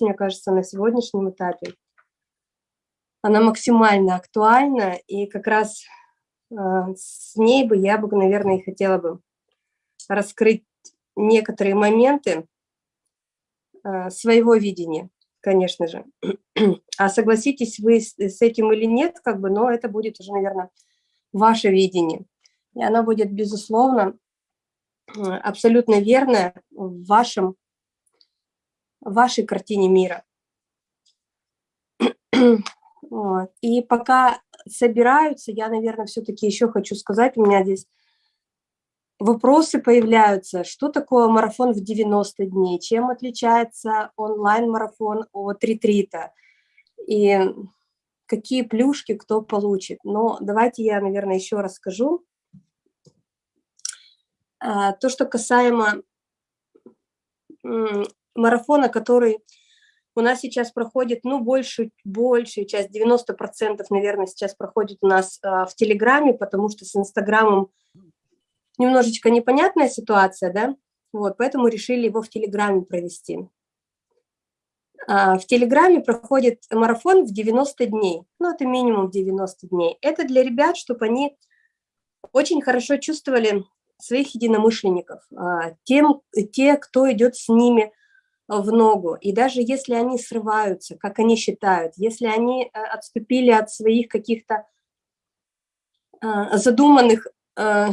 мне кажется, на сегодняшнем этапе она максимально актуальна, и как раз э, с ней бы я бы, наверное, и хотела бы раскрыть некоторые моменты э, своего видения, конечно же. А согласитесь вы с этим или нет, как бы, но это будет уже, наверное, ваше видение. И оно будет, безусловно, абсолютно верное в вашем, вашей картине мира. Вот. И пока собираются, я, наверное, все-таки еще хочу сказать, у меня здесь вопросы появляются, что такое марафон в 90 дней, чем отличается онлайн-марафон от ретрита, и какие плюшки кто получит. Но давайте я, наверное, еще раз скажу. А, то, что касаемо марафона, который у нас сейчас проходит, ну, большую, большую часть, 90%, наверное, сейчас проходит у нас а, в Телеграме, потому что с Инстаграмом немножечко непонятная ситуация, да, вот, поэтому решили его в Телеграме провести. А, в Телеграме проходит марафон в 90 дней, ну, это минимум 90 дней. Это для ребят, чтобы они очень хорошо чувствовали своих единомышленников, а, тем, те, кто идет с ними в ногу. И даже если они срываются, как они считают, если они э, отступили от своих каких-то а, задуманных, э,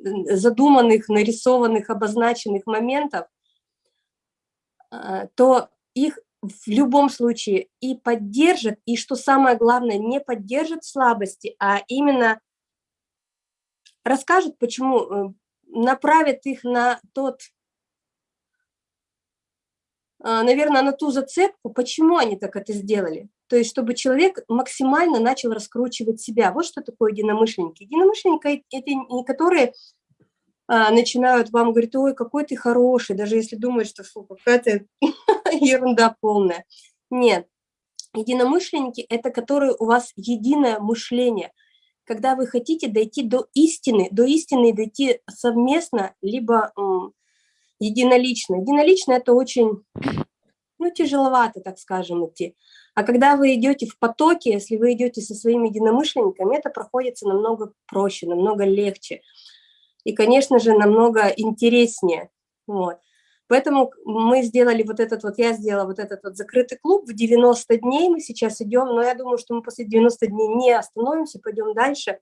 задуманных, нарисованных, обозначенных моментов, то их в любом случае и поддержат, и, что самое главное, не поддержат слабости, а именно расскажут, почему, э, направят их на тот наверное, на ту зацепку, почему они так это сделали. То есть, чтобы человек максимально начал раскручивать себя. Вот что такое единомышленники. Единомышленники – это не которые а, начинают вам говорить, ой, какой ты хороший, даже если думают, что какая-то ерунда полная. Нет. Единомышленники – это которые у вас единое мышление, когда вы хотите дойти до истины, до истины дойти совместно, либо единолично. Единолично – это очень, ну, тяжеловато, так скажем, идти. А когда вы идете в потоке, если вы идете со своими единомышленниками, это проходится намного проще, намного легче. И, конечно же, намного интереснее. Вот. Поэтому мы сделали вот этот вот, я сделала вот этот вот закрытый клуб в 90 дней, мы сейчас идем, но я думаю, что мы после 90 дней не остановимся, пойдем дальше,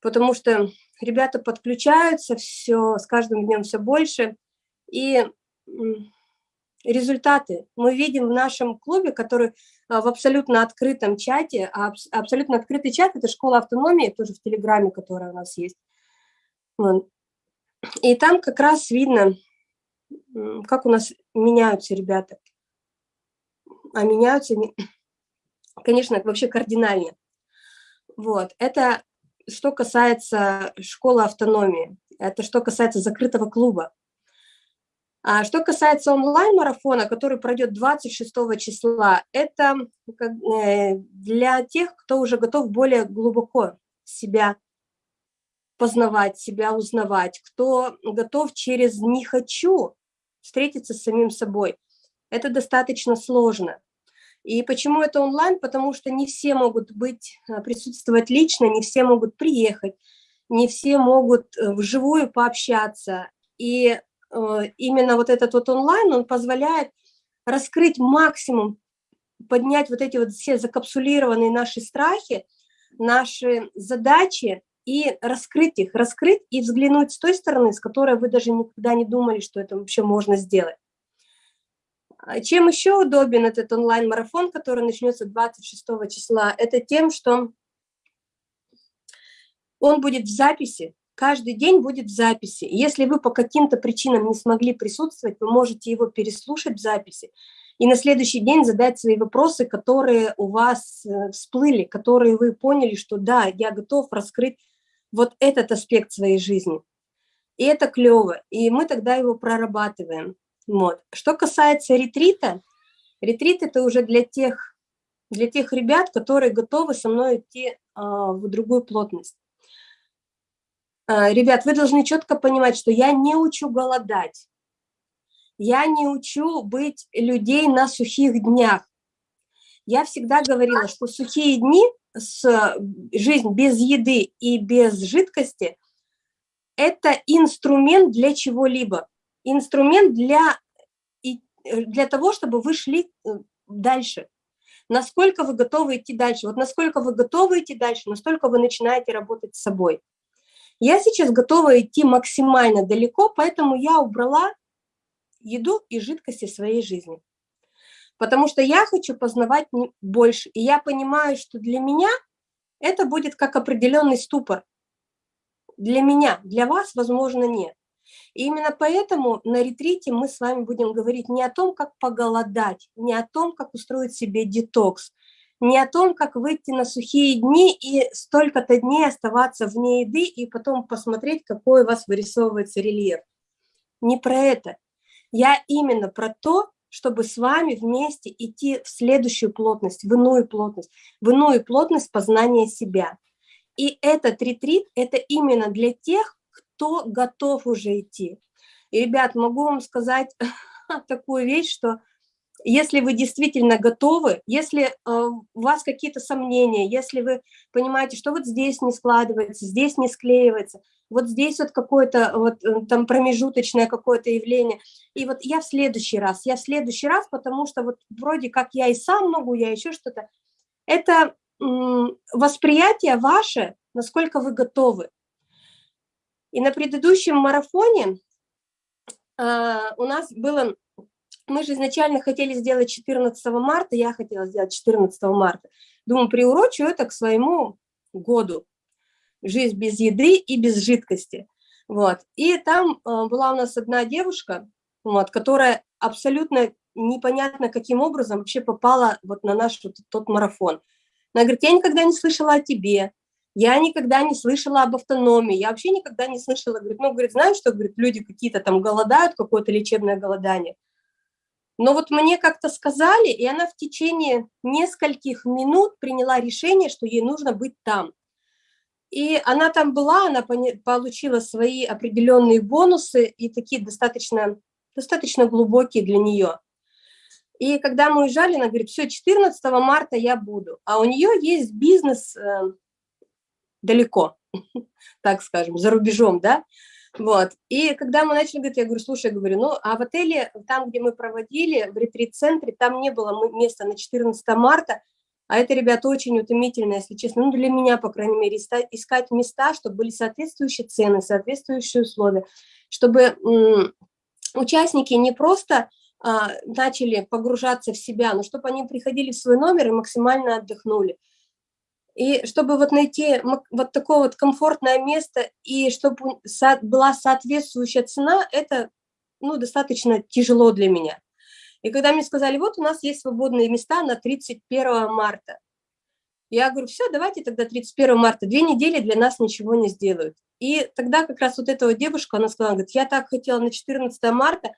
потому что ребята подключаются, все, с каждым днем все больше, и результаты мы видим в нашем клубе, который а, в абсолютно открытом чате, а абсолютно открытый чат – это школа автономии, тоже в Телеграме, которая у нас есть. И там как раз видно, как у нас меняются ребята. А меняются, конечно, вообще кардинально. Вот, это что касается школы автономии, это что касается закрытого клуба. А что касается онлайн-марафона, который пройдет 26 числа, это э, для тех, кто уже готов более глубоко себя познавать, себя узнавать, кто готов через «не хочу» встретиться с самим собой. Это достаточно сложно. И почему это онлайн? Потому что не все могут быть, э, присутствовать лично, не все могут приехать, не все могут э, вживую пообщаться. И э, именно вот этот вот онлайн, он позволяет раскрыть максимум, поднять вот эти вот все закапсулированные наши страхи, наши задачи и раскрыть их, раскрыть и взглянуть с той стороны, с которой вы даже никогда не думали, что это вообще можно сделать. А чем еще удобен этот онлайн-марафон, который начнется 26 числа? Это тем, что он будет в записи, каждый день будет в записи. Если вы по каким-то причинам не смогли присутствовать, вы можете его переслушать в записи и на следующий день задать свои вопросы, которые у вас э, всплыли, которые вы поняли, что да, я готов раскрыть вот этот аспект своей жизни. И это клево, и мы тогда его прорабатываем. Вот. Что касается ретрита, ретрит это уже для тех, для тех ребят, которые готовы со мной идти а, в другую плотность. А, ребят, вы должны четко понимать, что я не учу голодать. Я не учу быть людей на сухих днях. Я всегда говорила, что сухие дни, с, жизнь без еды и без жидкости – это инструмент для чего-либо. Инструмент для, для того, чтобы вы шли э, дальше. Насколько вы готовы идти дальше. Вот насколько вы готовы идти дальше, настолько вы начинаете работать с собой. Я сейчас готова идти максимально далеко, поэтому я убрала еду и жидкости своей жизни. Потому что я хочу познавать больше. И я понимаю, что для меня это будет как определенный ступор. Для меня, для вас, возможно, нет. И именно поэтому на ретрите мы с вами будем говорить не о том, как поголодать, не о том, как устроить себе детокс, не о том, как выйти на сухие дни и столько-то дней оставаться вне еды и потом посмотреть, какой у вас вырисовывается рельеф. Не про это. Я именно про то, чтобы с вами вместе идти в следующую плотность, в иную плотность, в иную плотность познания себя. И этот ретрит – это именно для тех, кто готов уже идти. И, ребят, могу вам сказать такую вещь, что если вы действительно готовы, если э, у вас какие-то сомнения, если вы понимаете, что вот здесь не складывается, здесь не склеивается, вот здесь вот какое-то вот э, там промежуточное какое-то явление, и вот я в следующий раз, я в следующий раз, потому что вот вроде как я и сам могу, я еще что-то, это восприятие ваше, насколько вы готовы. И на предыдущем марафоне э, у нас было мы же изначально хотели сделать 14 марта, я хотела сделать 14 марта. Думаю, приурочу это к своему году. Жизнь без еды и без жидкости. Вот. И там э, была у нас одна девушка, вот, которая абсолютно непонятно каким образом вообще попала вот на наш вот, тот марафон. Она говорит, я никогда не слышала о тебе, я никогда не слышала об автономии, я вообще никогда не слышала, говорит, ну, говорит, знаешь, что, говорит, люди какие-то там голодают, какое-то лечебное голодание. Но вот мне как-то сказали, и она в течение нескольких минут приняла решение, что ей нужно быть там. И она там была, она получила свои определенные бонусы и такие достаточно, достаточно глубокие для нее. И когда мы уезжали, она говорит, все, 14 марта я буду. А у нее есть бизнес э, далеко, так скажем, за рубежом, да. Вот. И когда мы начали говорить, я говорю, слушай, я говорю, ну, а в отеле, там, где мы проводили, в ретрит-центре, там не было места на 14 марта, а это, ребята, очень утомительно, если честно, ну, для меня, по крайней мере, искать места, чтобы были соответствующие цены, соответствующие условия, чтобы участники не просто а, начали погружаться в себя, но чтобы они приходили в свой номер и максимально отдохнули. И чтобы вот найти вот такое вот комфортное место, и чтобы была соответствующая цена, это ну, достаточно тяжело для меня. И когда мне сказали, вот у нас есть свободные места на 31 марта, я говорю, все, давайте тогда 31 марта, две недели для нас ничего не сделают. И тогда как раз вот эта вот девушка, она сказала, говорит, я так хотела на 14 марта,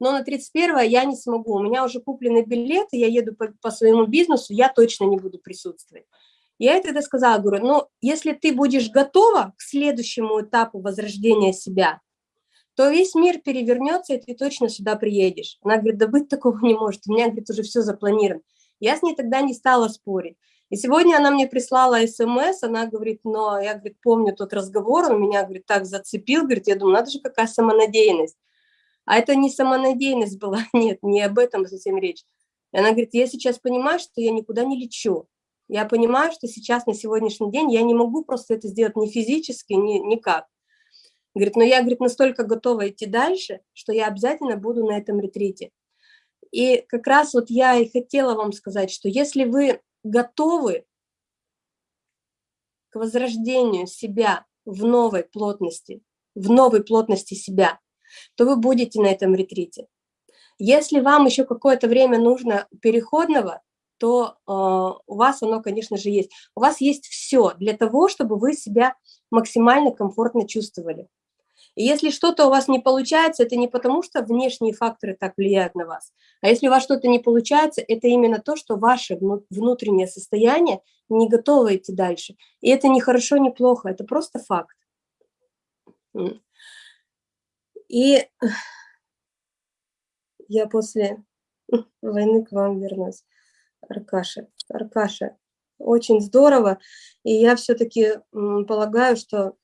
но на 31 я не смогу, у меня уже куплены билеты, я еду по, по своему бизнесу, я точно не буду присутствовать. Я ей тогда сказала, говорю, ну, если ты будешь готова к следующему этапу возрождения себя, то весь мир перевернется, и ты точно сюда приедешь. Она говорит, да быть такого не может, у меня, говорит, уже все запланировано. Я с ней тогда не стала спорить. И сегодня она мне прислала смс, она говорит, но я, говорит, помню тот разговор, он меня, говорит, так зацепил, говорит, я думаю, надо же, какая самонадеянность. А это не самонадеянность была, нет, не об этом совсем речь. И она говорит, я сейчас понимаю, что я никуда не лечу. Я понимаю, что сейчас, на сегодняшний день, я не могу просто это сделать ни физически, ни никак. Говорит, но я, говорит, настолько готова идти дальше, что я обязательно буду на этом ретрите. И как раз вот я и хотела вам сказать, что если вы готовы к возрождению себя в новой плотности, в новой плотности себя, то вы будете на этом ретрите. Если вам еще какое-то время нужно переходного, то э, у вас оно, конечно же, есть. У вас есть все для того, чтобы вы себя максимально комфортно чувствовали. И если что-то у вас не получается, это не потому, что внешние факторы так влияют на вас, а если у вас что-то не получается, это именно то, что ваше внутреннее состояние не готово идти дальше. И это не хорошо, не плохо, это просто факт. И я после войны к вам вернусь. Аркаша, Аркаша, очень здорово. И я все-таки полагаю, что...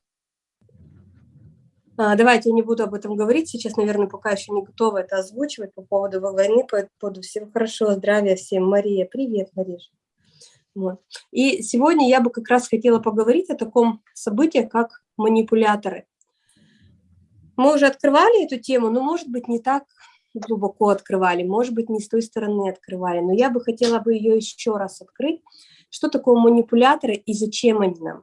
А, давайте я не буду об этом говорить. Сейчас, наверное, пока еще не готова это озвучивать по поводу войны, по поводу всего хорошего, здравия всем. Мария, привет, Мариш. Вот. И сегодня я бы как раз хотела поговорить о таком событии, как манипуляторы. Мы уже открывали эту тему, но, может быть, не так глубоко открывали, может быть, не с той стороны открывали, но я бы хотела бы ее еще раз открыть. Что такое манипуляторы и зачем они нам?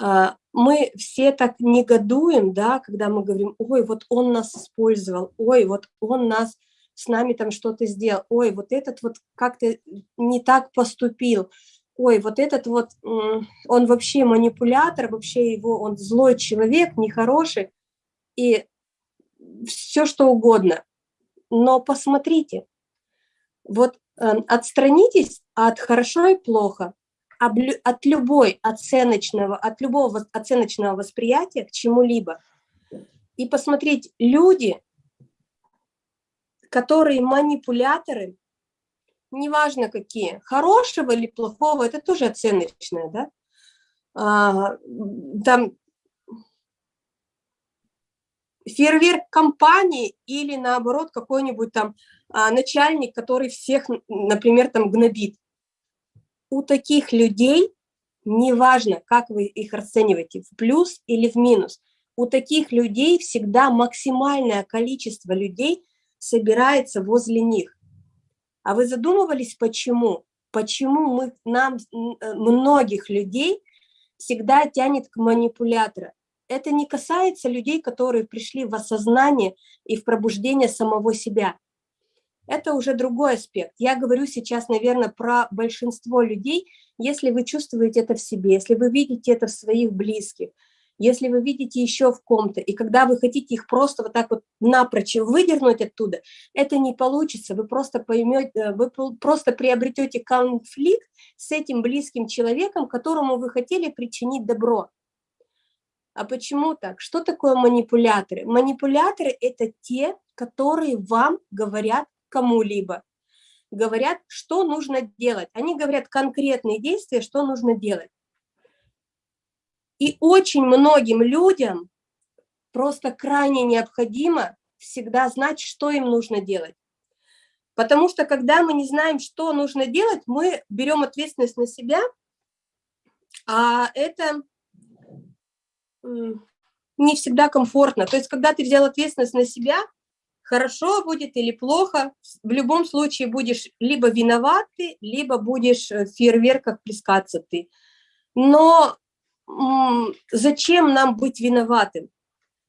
А, мы все так негодуем, да, когда мы говорим, ой, вот он нас использовал, ой, вот он нас с нами там что-то сделал, ой, вот этот вот как-то не так поступил, ой, вот этот вот, он вообще манипулятор, вообще его, он злой человек, нехороший, и все что угодно. Но посмотрите, вот э, отстранитесь от хорошо и плохо, от любой оценочного, от любого оценочного восприятия к чему-либо. И посмотреть, люди, которые манипуляторы, неважно какие, хорошего или плохого, это тоже оценочное, да? А, там фейерверк компании или наоборот какой-нибудь там а, начальник, который всех, например, там гнобит. У таких людей, неважно, как вы их расцениваете, в плюс или в минус, у таких людей всегда максимальное количество людей собирается возле них. А вы задумывались, почему? Почему мы, нам, э, многих людей всегда тянет к манипулятору? Это не касается людей, которые пришли в осознание и в пробуждение самого себя. Это уже другой аспект. Я говорю сейчас, наверное, про большинство людей, если вы чувствуете это в себе, если вы видите это в своих близких, если вы видите еще в ком-то, и когда вы хотите их просто вот так вот напрочь выдернуть оттуда, это не получится, вы просто поймете, э, вы просто приобретете конфликт с этим близким человеком, которому вы хотели причинить добро. А почему так? Что такое манипуляторы? Манипуляторы – это те, которые вам говорят кому-либо. Говорят, что нужно делать. Они говорят конкретные действия, что нужно делать. И очень многим людям просто крайне необходимо всегда знать, что им нужно делать. Потому что когда мы не знаем, что нужно делать, мы берем ответственность на себя, а это не всегда комфортно. То есть, когда ты взял ответственность на себя, хорошо будет или плохо, в любом случае будешь либо виноват ты, либо будешь э, в фейерверках плескаться ты. Но зачем нам быть виноватым?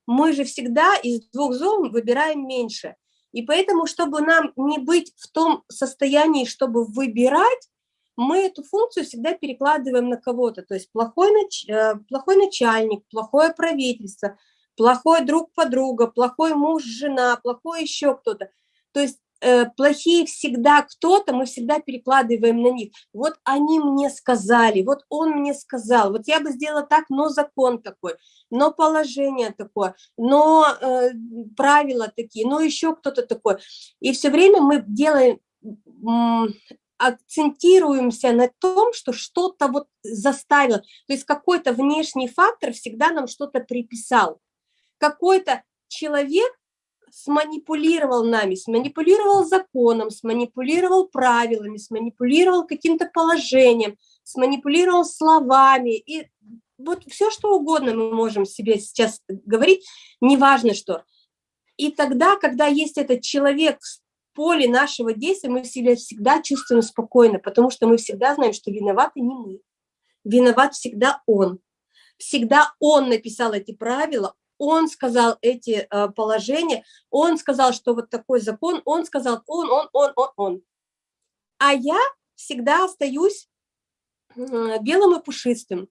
Мы же всегда из двух зол выбираем меньше. И поэтому, чтобы нам не быть в том состоянии, чтобы выбирать, мы эту функцию всегда перекладываем на кого-то. То есть плохой, нач... Э, плохой начальник, плохое правительство, плохой друг подруга, плохой муж, жена, плохой еще кто-то. То есть э, плохие всегда кто-то, мы всегда перекладываем на них. Вот они мне сказали, вот он мне сказал, вот я бы сделала так, но закон такой, но положение такое, но э, правила такие, но еще кто-то такой. И все время мы делаем акцентируемся на том, что что-то вот заставило, то есть какой-то внешний фактор всегда нам что-то приписал. Какой-то человек сманипулировал нами, сманипулировал законом, сманипулировал правилами, сманипулировал каким-то положением, сманипулировал словами. И вот все, что угодно мы можем себе сейчас говорить, неважно что. И тогда, когда есть этот человек поле нашего действия мы себя всегда чувствуем спокойно, потому что мы всегда знаем, что виноваты не мы. Виноват всегда он. Всегда он написал эти правила, он сказал эти э, положения, он сказал, что вот такой закон, он сказал, он, он, он, он, он. А я всегда остаюсь э, белым и пушистым.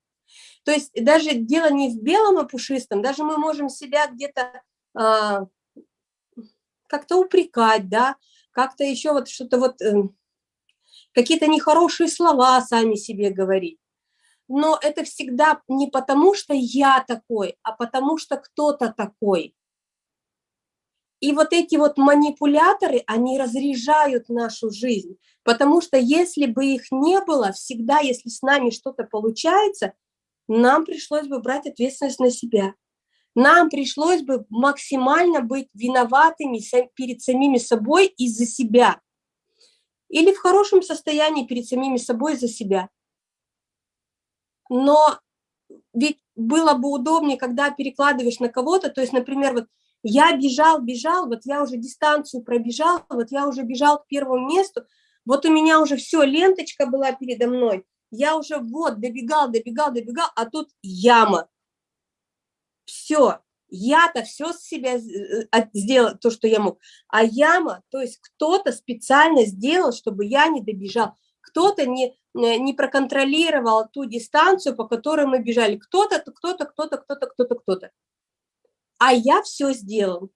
То есть даже дело не в белом и пушистом, даже мы можем себя где-то э, как-то упрекать, да, как-то еще вот что-то вот, э, какие-то нехорошие слова сами себе говорить. Но это всегда не потому, что я такой, а потому что кто-то такой. И вот эти вот манипуляторы, они разряжают нашу жизнь, потому что если бы их не было, всегда, если с нами что-то получается, нам пришлось бы брать ответственность на себя. Нам пришлось бы максимально быть виноватыми перед самими собой из-за себя. Или в хорошем состоянии перед самими собой из-за себя. Но ведь было бы удобнее, когда перекладываешь на кого-то, то есть, например, вот я бежал, бежал, вот я уже дистанцию пробежал, вот я уже бежал к первому месту, вот у меня уже все, ленточка была передо мной, я уже вот добегал, добегал, добегал, а тут яма. Все, я-то все с себя э, сделал, то, что я мог. А яма, то есть кто-то специально сделал, чтобы я не добежал. Кто-то не, э, не проконтролировал ту дистанцию, по которой мы бежали. Кто-то, кто-то, кто-то, кто-то, кто-то, кто-то а я все сделал.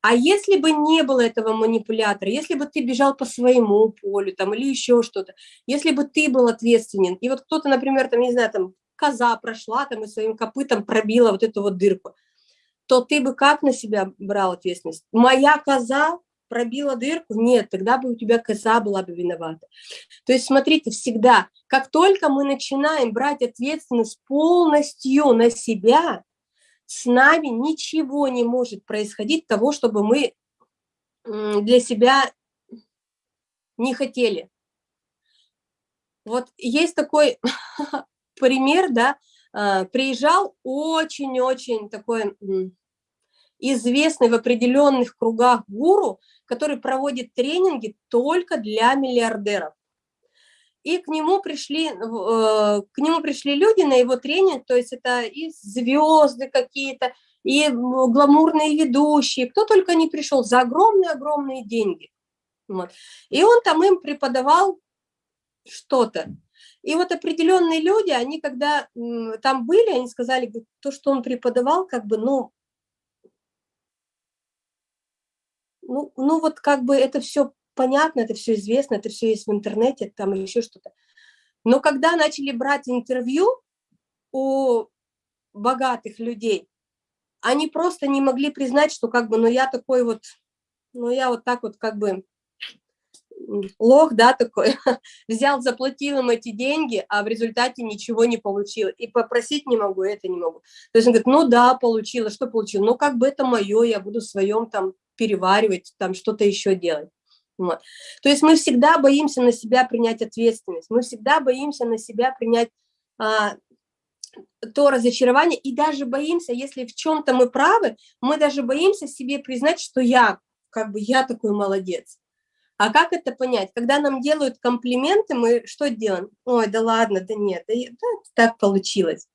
А если бы не было этого манипулятора, если бы ты бежал по своему полю там, или еще что-то, если бы ты был ответственен, и вот кто-то, например, там, не знаю, там, коза прошла там и своим копытом пробила вот эту вот дырку, то ты бы как на себя брал ответственность? Моя коза пробила дырку? Нет, тогда бы у тебя коза была бы виновата. То есть, смотрите, всегда, как только мы начинаем брать ответственность полностью на себя, с нами ничего не может происходить того, чтобы мы для себя не хотели. Вот есть такой пример, да, а, приезжал очень-очень такой известный в определенных кругах гуру, который проводит тренинги только для миллиардеров и к нему пришли, э, к нему пришли люди на его тренинг, то есть это и звезды какие-то, и гламурные ведущие, кто только не пришел за огромные-огромные деньги. Вот. И он там им преподавал что-то. И вот определенные люди, они когда там были, они сказали, то, что он преподавал, как бы, ну, ну, ну вот как бы это все понятно, это все известно, это все есть в интернете, там еще что-то. Но когда начали брать интервью у богатых людей, они просто не могли признать, что как бы, ну я такой вот, ну я вот так вот как бы лох, да, такой, взял, заплатил им эти деньги, а в результате ничего не получил. И попросить не могу, это не могу. То есть он говорит, ну да, получила, что получил? Ну как бы это мое, я буду в своем там переваривать, там что-то еще делать. Вот. То есть мы всегда боимся на себя принять ответственность, мы всегда боимся на себя принять а, то разочарование, и даже боимся, если в чем-то мы правы, мы даже боимся себе признать, что я, как бы я такой молодец. А как это понять? Когда нам делают комплименты, мы что делаем? Ой, да ладно, да нет, да, да так получилось.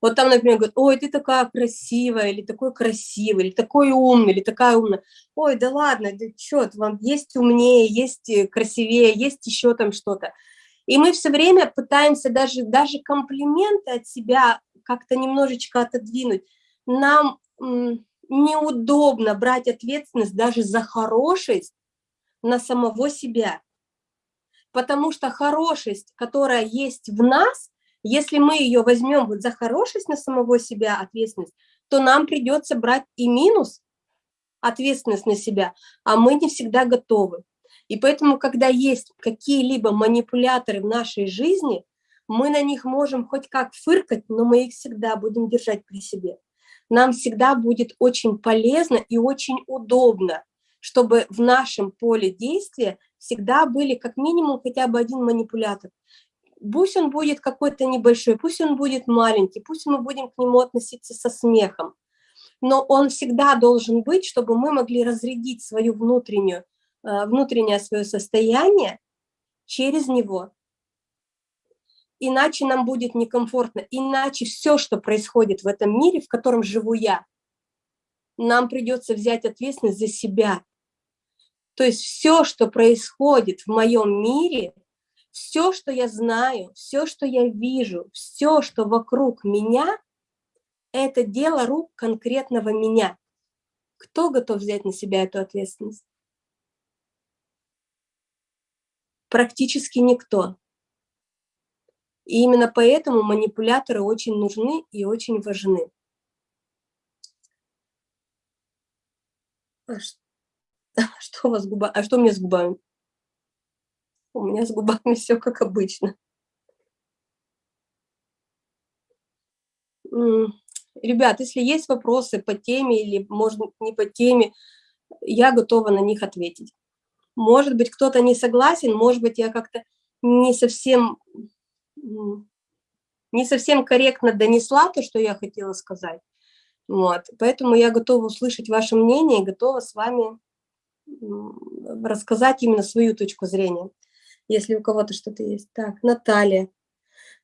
Вот там, например, говорят, ой, ты такая красивая, или такой красивый, или такой умный, или такая умная. Ой, да ладно, да что, вам есть умнее, есть э, красивее, есть еще там что-то. И мы все время пытаемся даже, даже комплименты от себя как-то немножечко отодвинуть. Нам неудобно брать ответственность даже за хорошесть на самого себя. Потому что хорошесть, которая есть в нас, если мы ее возьмем вот за хорошесть на самого себя, ответственность, то нам придется брать и минус, ответственность на себя, а мы не всегда готовы. И поэтому, когда есть какие-либо манипуляторы в нашей жизни, мы на них можем хоть как фыркать, но мы их всегда будем держать при себе. Нам всегда будет очень полезно и очень удобно, чтобы в нашем поле действия всегда были как минимум хотя бы один манипулятор пусть он будет какой-то небольшой, пусть он будет маленький, пусть мы будем к нему относиться со смехом, но он всегда должен быть, чтобы мы могли разрядить свою внутреннюю, э, внутреннее свое состояние через него. Иначе нам будет некомфортно, иначе все, что происходит в этом мире, в котором живу я, нам придется взять ответственность за себя. То есть все, что происходит в моем мире, все, что я знаю, все, что я вижу, все, что вокруг меня, это дело рук конкретного меня. Кто готов взять на себя эту ответственность? Практически никто. И именно поэтому манипуляторы очень нужны и очень важны. Что, у вас губа? А что у меня с губами? У меня с губами все как обычно. Ребят, если есть вопросы по теме или, может, не по теме, я готова на них ответить. Может быть, кто-то не согласен, может быть, я как-то не совсем, не совсем корректно донесла то, что я хотела сказать. Вот. Поэтому я готова услышать ваше мнение и готова с вами рассказать именно свою точку зрения, если у кого-то что-то есть. Так, Наталья.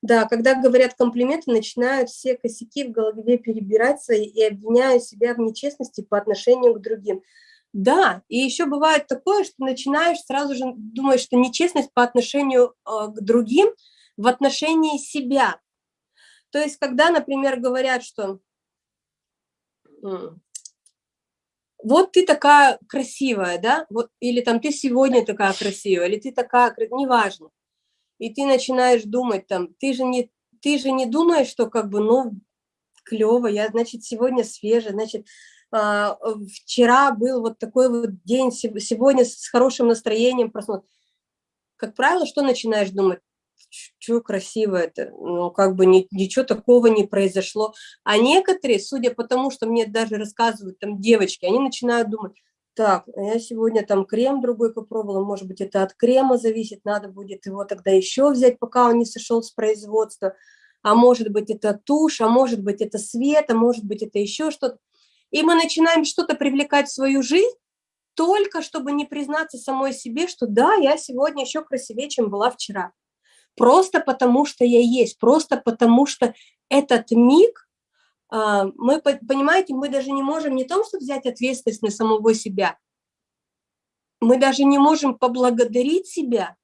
Да, когда говорят комплименты, начинают все косяки в голове перебираться и обвиняю себя в нечестности по отношению к другим. Да, и еще бывает такое, что начинаешь сразу же думать, что нечестность по отношению э, к другим в отношении себя. То есть, когда, например, говорят, что вот ты такая красивая, да, вот, или там ты сегодня такая красивая, или ты такая, неважно. И ты начинаешь думать там, ты же не, ты же не думаешь, что как бы, ну, клево, я, значит, сегодня свежая, значит, а, вчера был вот такой вот день, сегодня с хорошим настроением проснулся. Как правило, что начинаешь думать? Что красиво это, ну, как бы ни, ничего такого не произошло. А некоторые, судя по тому, что мне даже рассказывают там девочки, они начинают думать, так, а я сегодня там крем другой попробовала, может быть, это от крема зависит, надо будет его тогда еще взять, пока он не сошел с производства, а может быть, это тушь, а может быть, это свет, а может быть, это еще что-то. И мы начинаем что-то привлекать в свою жизнь, только чтобы не признаться самой себе, что да, я сегодня еще красивее, чем была вчера просто потому что я есть, просто потому что этот миг, а, мы, понимаете, мы даже не можем не том, что взять ответственность на самого себя, мы даже не можем поблагодарить себя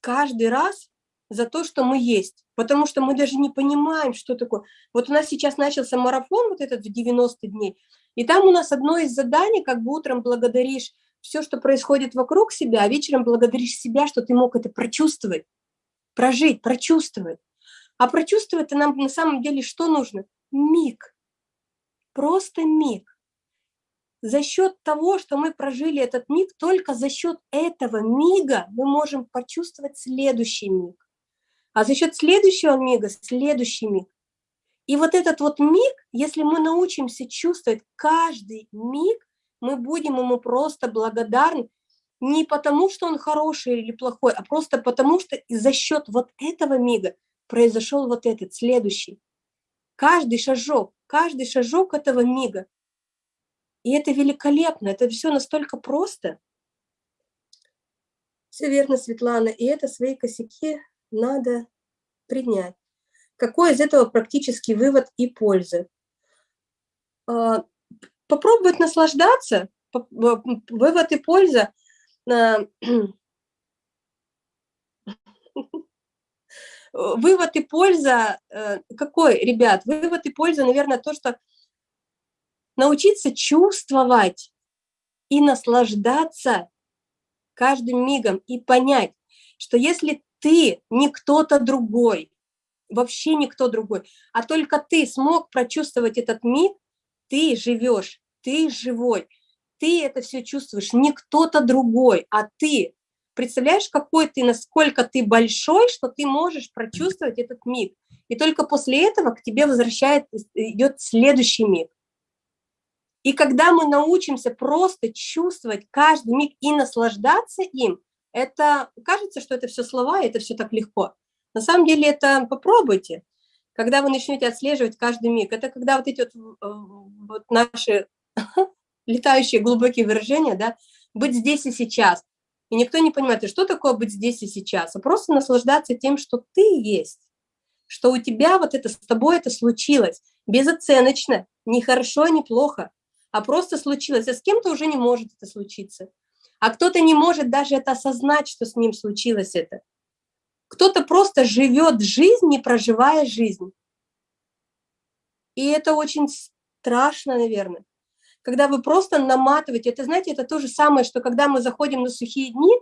каждый раз за то, что мы есть, потому что мы даже не понимаем, что такое. Вот у нас сейчас начался марафон, вот этот в 90 дней, и там у нас одно из заданий, как бы утром благодаришь все, что происходит вокруг себя, а вечером благодаришь себя, что ты мог это прочувствовать прожить, прочувствовать. А прочувствовать-то нам на самом деле что нужно? Миг. Просто миг. За счет того, что мы прожили этот миг, только за счет этого мига мы можем почувствовать следующий миг. А за счет следующего мига – следующий миг. И вот этот вот миг, если мы научимся чувствовать каждый миг, мы будем ему просто благодарны не потому, что он хороший или плохой, а просто потому, что за счет вот этого мига произошел вот этот следующий. Каждый шажок, каждый шажок этого мига. И это великолепно, это все настолько просто. Все верно, Светлана, и это свои косяки надо принять. Какой из этого практический вывод и пользы? А, попробовать наслаждаться, вывод и польза вывод и польза э, какой, ребят? Вывод и польза, наверное, то, что научиться чувствовать и наслаждаться каждым мигом и понять, что если ты не кто-то другой, вообще никто другой, а только ты смог прочувствовать этот миг, ты живешь, ты живой, ты это все чувствуешь, не кто-то другой, а ты. Представляешь, какой ты, насколько ты большой, что ты можешь прочувствовать этот миг. И только после этого к тебе возвращает, идет следующий миг. И когда мы научимся просто чувствовать каждый миг и наслаждаться им, это кажется, что это все слова, это все так легко. На самом деле это попробуйте. Когда вы начнете отслеживать каждый миг, это когда вот эти вот, э, вот наши летающие глубокие выражения, да, быть здесь и сейчас. И никто не понимает, что такое быть здесь и сейчас, а просто наслаждаться тем, что ты есть, что у тебя вот это, с тобой это случилось, безоценочно, не хорошо, не плохо, а просто случилось, а с кем-то уже не может это случиться. А кто-то не может даже это осознать, что с ним случилось это. Кто-то просто живет жизнь, не проживая жизнь. И это очень страшно, наверное когда вы просто наматываете. Это, знаете, это то же самое, что когда мы заходим на сухие дни,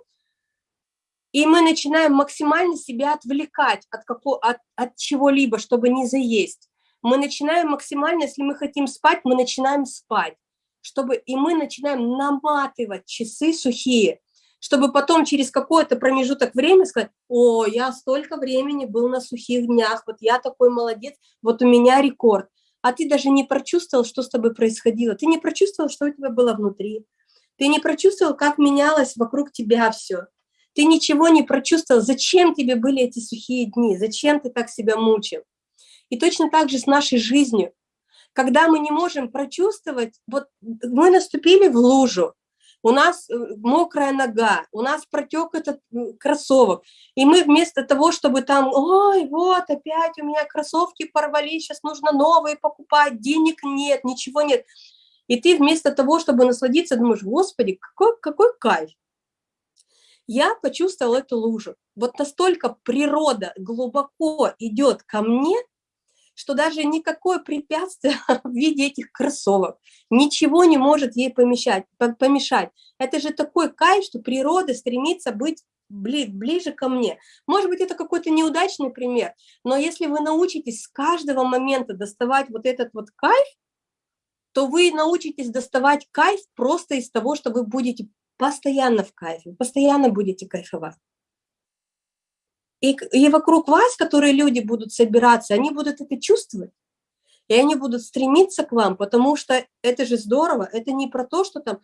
и мы начинаем максимально себя отвлекать от, какого, от, от чего-либо, чтобы не заесть. Мы начинаем максимально, если мы хотим спать, мы начинаем спать. чтобы и мы начинаем наматывать часы сухие, чтобы потом через какой-то промежуток времени сказать, о, я столько времени был на сухих днях, вот я такой молодец, вот у меня рекорд. А ты даже не прочувствовал, что с тобой происходило, ты не прочувствовал, что у тебя было внутри, ты не прочувствовал, как менялось вокруг тебя все, ты ничего не прочувствовал, зачем тебе были эти сухие дни, зачем ты так себя мучил. И точно так же с нашей жизнью. Когда мы не можем прочувствовать, вот мы наступили в лужу, у нас э, мокрая нога, у нас протек этот кроссовок, и мы вместо того, чтобы там, ой, вот опять у меня кроссовки порвались, сейчас нужно новые покупать, денег нет, ничего нет. И ты вместо того, чтобы насладиться, думаешь, господи, какой, какой кайф. Я почувствовала эту лужу. Вот настолько природа глубоко идет ко мне, что даже никакое препятствие в виде этих кроссовок ничего не может ей помешать. помешать. Это же такой кайф, что природа стремится быть ближе ко мне. Может быть, это какой-то неудачный пример, но если вы научитесь с каждого момента доставать вот этот вот кайф, то вы научитесь доставать кайф просто из того, что вы будете постоянно в кайфе, постоянно будете кайфовать. И, и вокруг вас, которые люди будут собираться, они будут это чувствовать. И они будут стремиться к вам, потому что это же здорово. Это не про то, что там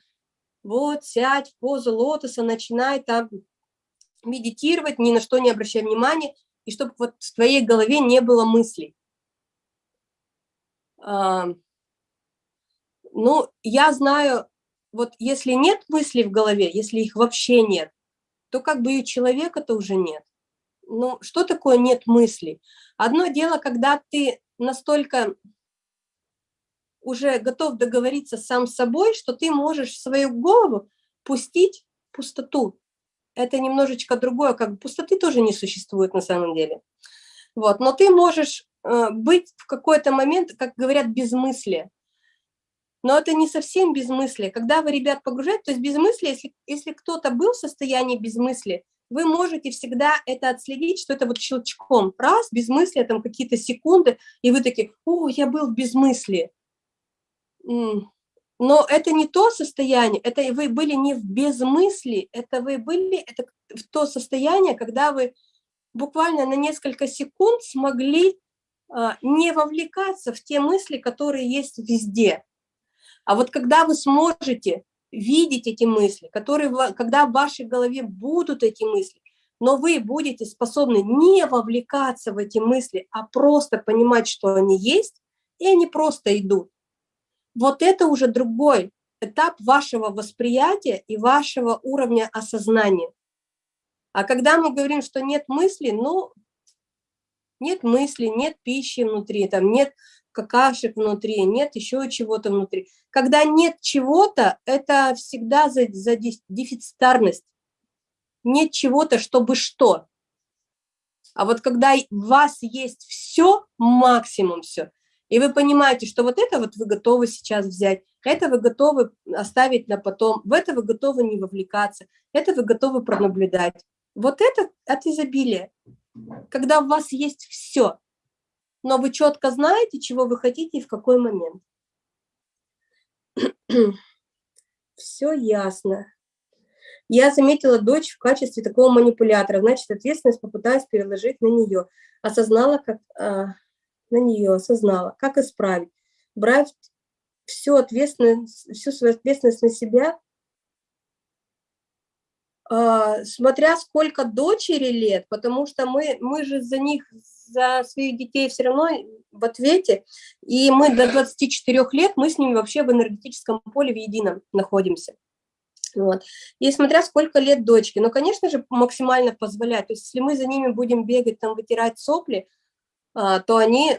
вот сядь в позу лотоса, начинай там медитировать, ни на что не обращай внимания, и чтобы вот в твоей голове не было мыслей. А, ну, я знаю, вот если нет мыслей в голове, если их вообще нет, то как бы и человека-то уже нет ну, что такое нет мыслей? Одно дело, когда ты настолько уже готов договориться сам с собой, что ты можешь в свою голову пустить пустоту. Это немножечко другое, как пустоты тоже не существует на самом деле. Вот, но ты можешь э, быть в какой-то момент, как говорят, безмыслие. Но это не совсем безмыслие. Когда вы, ребят, погружаете, то есть безмыслие, если, если кто-то был в состоянии безмыслия, вы можете всегда это отследить, что это вот щелчком, раз, безмыслие, там какие-то секунды, и вы такие, о, я был в безмыслии. Но это не то состояние, это вы были не в безмыслии, это вы были это в то состояние, когда вы буквально на несколько секунд смогли а, не вовлекаться в те мысли, которые есть везде. А вот когда вы сможете видеть эти мысли, которые, когда в вашей голове будут эти мысли, но вы будете способны не вовлекаться в эти мысли, а просто понимать, что они есть, и они просто идут. Вот это уже другой этап вашего восприятия и вашего уровня осознания. А когда мы говорим, что нет мысли, ну, нет мысли, нет пищи внутри, там нет какашек внутри, нет еще чего-то внутри. Когда нет чего-то, это всегда за, за дефицитарность. Нет чего-то, чтобы что. А вот когда у вас есть все, максимум все, и вы понимаете, что вот это вот вы готовы сейчас взять, это вы готовы оставить на потом, в это вы готовы не вовлекаться, это вы готовы пронаблюдать. Вот это от изобилия, когда у вас есть все, но вы четко знаете, чего вы хотите и в какой момент. Все ясно. Я заметила дочь в качестве такого манипулятора, значит, ответственность попытаюсь переложить на нее. Осознала, как а, на нее, осознала, как исправить. Брать всю ответственность, всю свою ответственность на себя, а, смотря сколько дочери лет, потому что мы, мы же за них, за своих детей все равно в ответе, и мы до 24 лет, мы с ними вообще в энергетическом поле в едином находимся. Вот. И смотря сколько лет дочки, ну, конечно же, максимально позволять. То есть, если мы за ними будем бегать, там, вытирать сопли, а, то они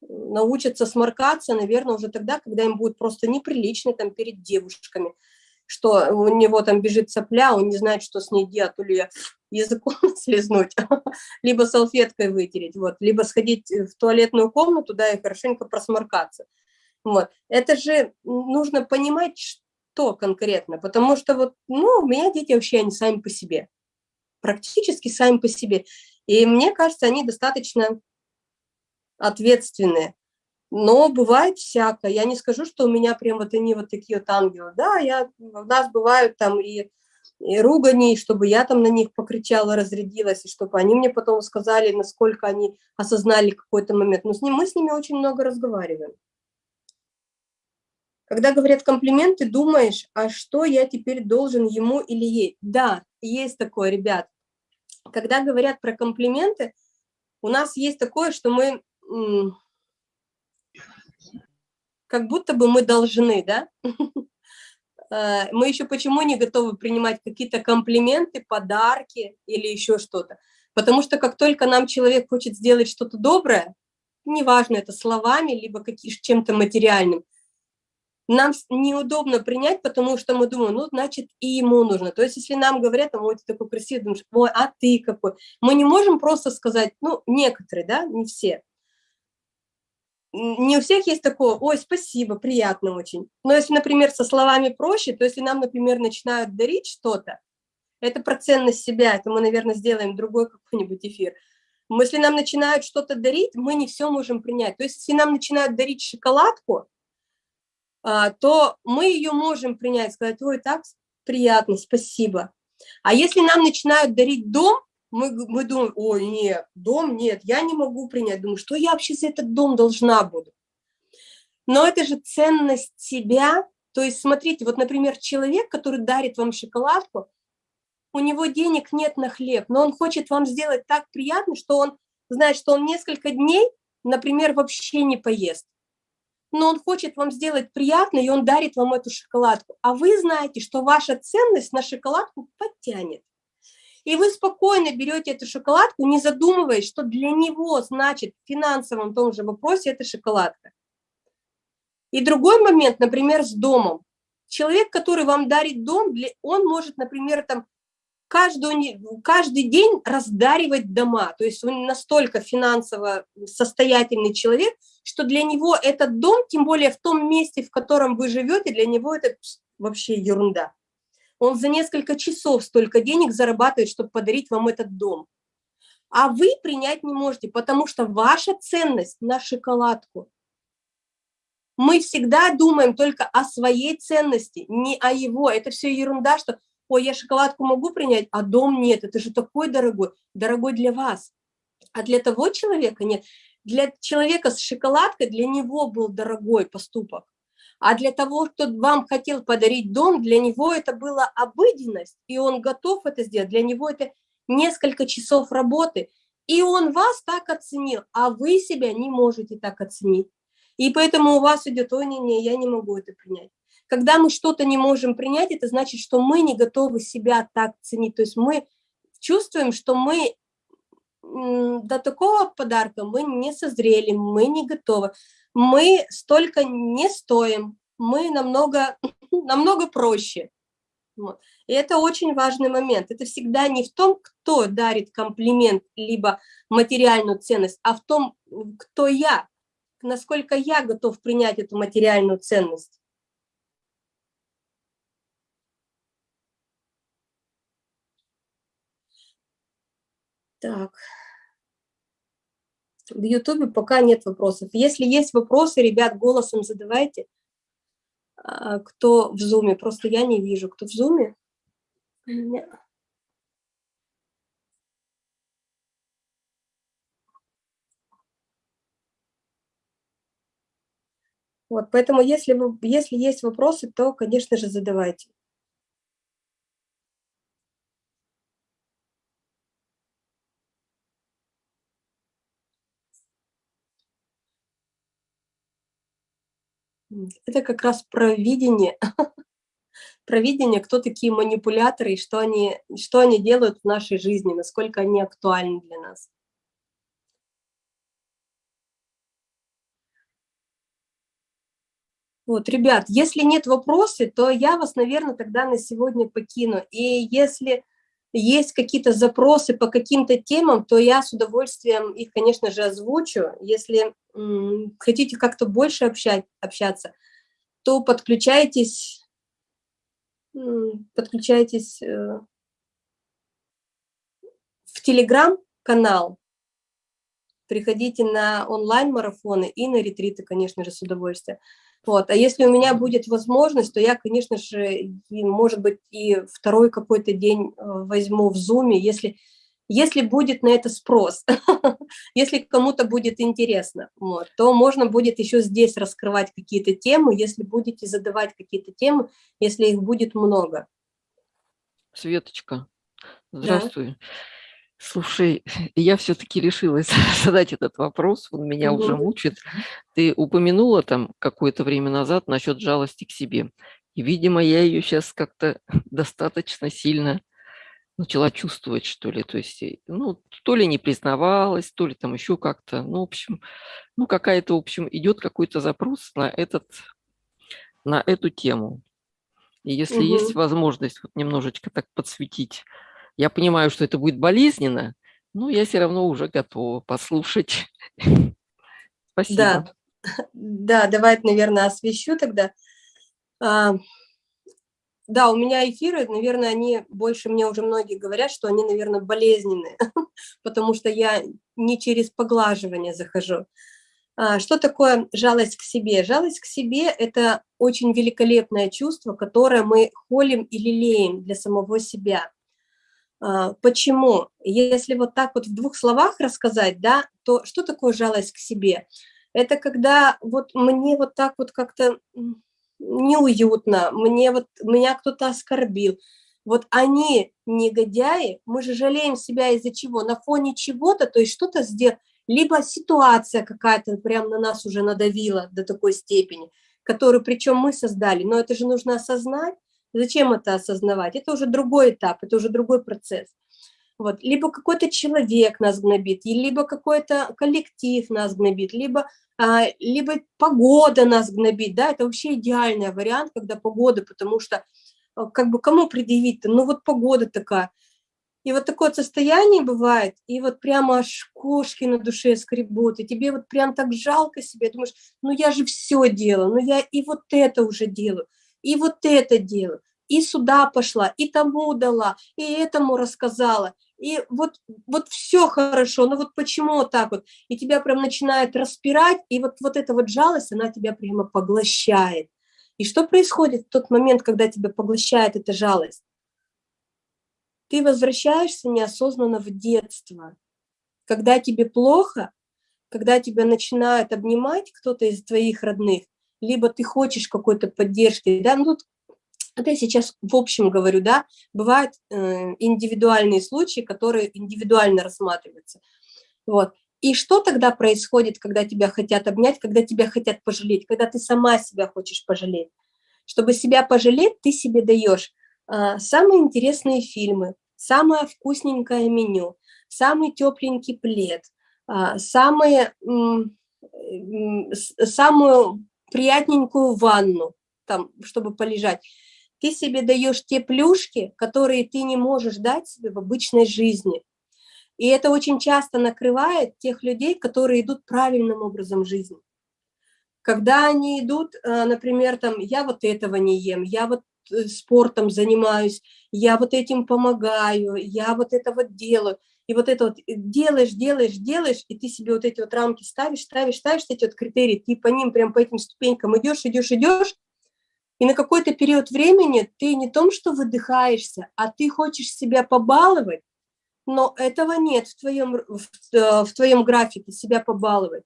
научатся сморкаться, наверное, уже тогда, когда им будет просто неприлично там перед девушками что у него там бежит сопля, он не знает, что с ней делать, то ли языком слезнуть, либо салфеткой вытереть, вот, либо сходить в туалетную комнату, да, и хорошенько просморкаться. Вот. Это же нужно понимать, что конкретно, потому что вот, ну, у меня дети вообще, они сами по себе, практически сами по себе. И мне кажется, они достаточно ответственные. Но бывает всякое. Я не скажу, что у меня прям вот они вот такие вот ангелы. Да, я, у нас бывают там и, и ругани, чтобы я там на них покричала, разрядилась, и чтобы они мне потом сказали, насколько они осознали какой-то момент. Но с ним, мы с ними очень много разговариваем. Когда говорят комплименты, думаешь, а что я теперь должен ему или ей? Да, есть такое, ребят. Когда говорят про комплименты, у нас есть такое, что мы как будто бы мы должны, да? Э, мы еще почему не готовы принимать какие-то комплименты, подарки или еще что-то? Потому что как только нам человек хочет сделать что-то доброе, неважно это словами, либо чем-то материальным, нам неудобно принять, потому что мы думаем, ну, значит, и ему нужно. То есть, если нам говорят, ой, ты такой красивый, думаешь, ой, а ты какой? Мы не можем просто сказать, ну, некоторые, да, не все. Не у всех есть такое, ой, спасибо, приятно очень. Но если, например, со словами проще, то если нам, например, начинают дарить что-то, это про ценность себя, это мы, наверное, сделаем другой какой-нибудь эфир. Если нам начинают что-то дарить, мы не все можем принять. То есть, если нам начинают дарить шоколадку, а, то мы ее можем принять, сказать, ой, так приятно, спасибо. А если нам начинают дарить дом, мы, мы думаем, ой, нет, дом нет, я не могу принять. Думаю, что я вообще за этот дом должна буду? Но это же ценность себя. То есть, смотрите, вот, например, человек, который дарит вам шоколадку, у него денег нет на хлеб, но он хочет вам сделать так приятно, что он знает, что он несколько дней, например, вообще не поест но он хочет вам сделать приятно, и он дарит вам эту шоколадку. А вы знаете, что ваша ценность на шоколадку подтянет. И вы спокойно берете эту шоколадку, не задумываясь, что для него значит в финансовом том же вопросе эта шоколадка. И другой момент, например, с домом. Человек, который вам дарит дом, он может, например, там каждую, каждый день раздаривать дома. То есть он настолько финансово состоятельный человек, что для него этот дом, тем более в том месте, в котором вы живете, для него это вообще ерунда. Он за несколько часов столько денег зарабатывает, чтобы подарить вам этот дом. А вы принять не можете, потому что ваша ценность на шоколадку. Мы всегда думаем только о своей ценности, не о его. Это все ерунда, что ой, я шоколадку могу принять, а дом нет, это же такой дорогой, дорогой для вас. А для того человека нет. Для человека с шоколадкой, для него был дорогой поступок. А для того, кто вам хотел подарить дом, для него это была обыденность, и он готов это сделать. Для него это несколько часов работы. И он вас так оценил, а вы себя не можете так оценить. И поэтому у вас идет, ой, не-не, я не могу это принять. Когда мы что-то не можем принять, это значит, что мы не готовы себя так ценить. То есть мы чувствуем, что мы до такого подарка мы не созрели, мы не готовы. Мы столько не стоим, мы намного, намного проще. И это очень важный момент. Это всегда не в том, кто дарит комплимент, либо материальную ценность, а в том, кто я, насколько я готов принять эту материальную ценность. Так. В Ютубе пока нет вопросов. Если есть вопросы, ребят, голосом задавайте. А, кто в Зуме? Просто я не вижу. Кто в Зуме? Вот, поэтому если, вы, если есть вопросы, то, конечно же, задавайте. Это как раз про видение, про видение, кто такие манипуляторы и что они, что они делают в нашей жизни, насколько они актуальны для нас. Вот, ребят, если нет вопросов, то я вас, наверное, тогда на сегодня покину. И если есть какие-то запросы по каким-то темам, то я с удовольствием их, конечно же, озвучу. Если хотите как-то больше общать, общаться, то подключайтесь, подключайтесь э, в Телеграм-канал. приходите на онлайн-марафоны и на ретриты, конечно же, с удовольствием. Вот. А если у меня будет возможность, то я, конечно же, может быть, и второй какой-то день э, возьму в зуме, если, если будет на это спрос, если кому-то будет интересно, вот, то можно будет еще здесь раскрывать какие-то темы, если будете задавать какие-то темы, если их будет много. Светочка, здравствуй. Да. Слушай, я все-таки решилась задать этот вопрос, он меня уже мучит. Ты упомянула там какое-то время назад насчет жалости к себе. И, видимо, я ее сейчас как-то достаточно сильно начала чувствовать, что ли. То есть, э, ну, то ли не признавалась, то ли там еще как-то. Ну, в общем, ну, какая-то, в общем, идет какой-то запрос на, этот, на эту тему. И если есть возможность вот немножечко так подсветить я понимаю, что это будет болезненно, но я все равно уже готова послушать. Спасибо. Да, да давай, наверное, освещу тогда. А, да, у меня эфиры, наверное, они больше, мне уже многие говорят, что они, наверное, болезненные, потому что я не через поглаживание захожу. А, что такое жалость к себе? Жалость к себе – это очень великолепное чувство, которое мы холим и лелеем для самого себя. А, почему? Если вот так вот в двух словах рассказать, да, то что такое жалость к себе? Это когда вот мне вот так вот как-то неуютно, мне вот, меня кто-то оскорбил. Вот они, негодяи, мы же жалеем себя из-за чего? На фоне чего-то, то есть что-то сделать, либо ситуация какая-то прям на нас уже надавила до такой степени, которую причем мы создали, но это же нужно осознать, Зачем это осознавать? Это уже другой этап, это уже другой процесс. Вот. Либо какой-то человек нас гнобит, либо какой-то коллектив нас гнобит, либо, а, либо погода нас гнобит. Да? Это вообще идеальный вариант, когда погода, потому что а, как бы кому предъявить-то? Ну вот погода такая. И вот такое состояние бывает, и вот прямо аж кошки на душе скребут, и тебе вот прям так жалко себе, думаешь, ну я же все делаю, ну я и вот это уже делаю и вот это делаю, и сюда пошла, и тому дала, и этому рассказала, и вот, вот все хорошо, но вот почему вот так вот? И тебя прям начинает распирать, и вот, вот эта вот жалость, она тебя прямо поглощает. И что происходит в тот момент, когда тебя поглощает эта жалость? Ты возвращаешься неосознанно в детство. Когда тебе плохо, когда тебя начинают обнимать кто-то из твоих родных, либо ты хочешь какой-то поддержки, да, ну тут это я сейчас в общем говорю, да, бывают э, индивидуальные случаи, которые индивидуально рассматриваются, вот. И что тогда происходит, когда тебя хотят обнять, когда тебя хотят пожалеть, когда ты сама себя хочешь пожалеть? Чтобы себя пожалеть, ты себе даешь э, самые интересные фильмы, самое вкусненькое меню, самый тепленький плед, э, самые, э, самую приятненькую ванну, там, чтобы полежать. Ты себе даешь те плюшки, которые ты не можешь дать себе в обычной жизни. И это очень часто накрывает тех людей, которые идут правильным образом жизни. Когда они идут, э, например, там, я вот этого не ем, я вот э, спортом занимаюсь, я вот этим помогаю, я вот это вот делаю – и вот это вот э, делаешь, делаешь, делаешь, и ты себе вот эти вот рамки ставишь, ставишь, ставишь эти вот критерии, ты по ним, прям по этим ступенькам идешь, идешь, идешь, и на какой-то период времени ты не том, что выдыхаешься, а ты хочешь себя побаловать, но этого нет в твоем, в, э, в твоем графике, себя побаловать.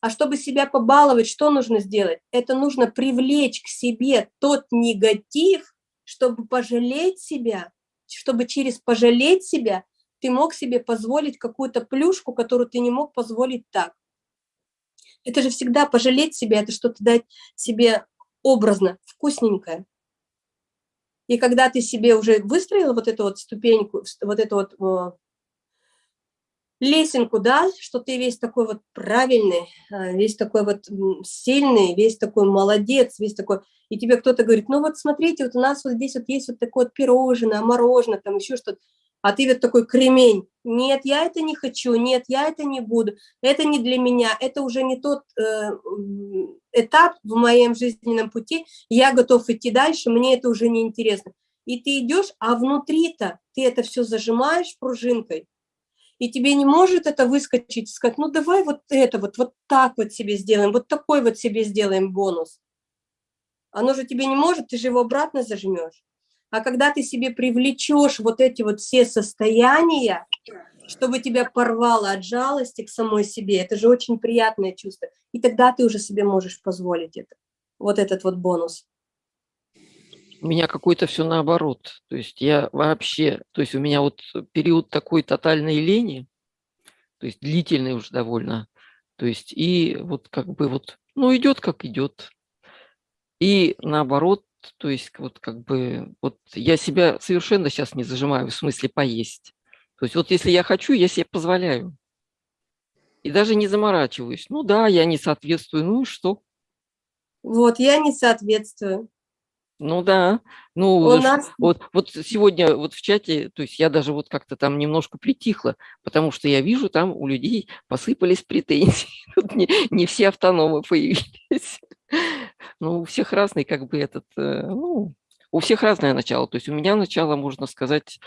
А чтобы себя побаловать, что нужно сделать? Это нужно привлечь к себе тот негатив, чтобы пожалеть себя, чтобы через пожалеть себя ты мог себе позволить какую-то плюшку, которую ты не мог позволить так. Это же всегда пожалеть себя, это что-то дать себе образно, вкусненькое. И когда ты себе уже выстроила вот эту вот ступеньку, вот эту вот лесенку, да, что ты весь такой вот правильный, а, весь такой вот сильный, весь такой молодец, весь такой, и тебе кто-то говорит, ну вот смотрите, вот у нас вот здесь вот есть вот такое вот пирожное, мороженое, там еще что-то, а ты вот такой кремень. Нет, я это не хочу, нет, я это не буду, это не для меня, это уже не тот э, этап в моем жизненном пути, я готов идти дальше, мне это уже не интересно. И ты идешь, а внутри-то ты это все зажимаешь пружинкой, и тебе не может это выскочить, сказать, ну давай вот это вот, вот так вот себе сделаем, вот такой вот себе сделаем бонус. Оно же тебе не может, ты же его обратно зажмешь. А когда ты себе привлечешь вот эти вот все состояния, чтобы тебя порвало от жалости к самой себе, это же очень приятное чувство. И тогда ты уже себе можешь позволить это, вот этот вот бонус. У меня какой-то все наоборот. То есть я вообще, то есть у меня вот период такой тотальной лени, то есть длительный уже довольно. То есть и вот как бы вот, ну идет как идет. И наоборот, то есть вот как бы, вот я себя совершенно сейчас не зажимаю, в смысле поесть. То есть вот если я хочу, я себе позволяю. И даже не заморачиваюсь. Ну да, я не соответствую, ну и что? Вот, я не соответствую. Ну да, ну У нас... вот, вот сегодня вот в чате, то есть я даже вот как-то там немножко притихла, потому что я вижу там у людей посыпались претензии, тут не, не все автономы появились. Ну, у всех разный как бы этот, э, ну, у всех разное начало, то есть у меня начало, можно сказать,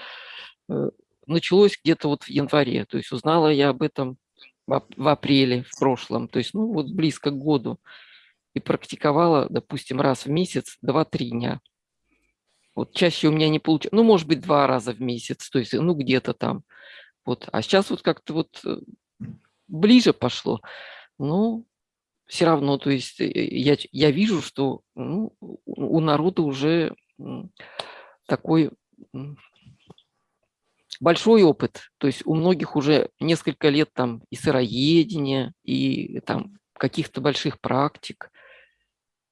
э, началось где-то вот в январе, то есть узнала я об этом в апреле в прошлом, то есть ну вот близко к году и практиковала, допустим, раз в месяц, 2-3 дня. Вот чаще у меня не получается, ну, может быть, два раза в месяц, то есть, ну, где-то там. Вот. А сейчас вот как-то вот э, ближе пошло. Ну, все равно, то есть э, я, я вижу, что ну, у народа уже такой большой опыт. То есть у многих уже несколько лет там и сыроедения, и там каких-то больших практик.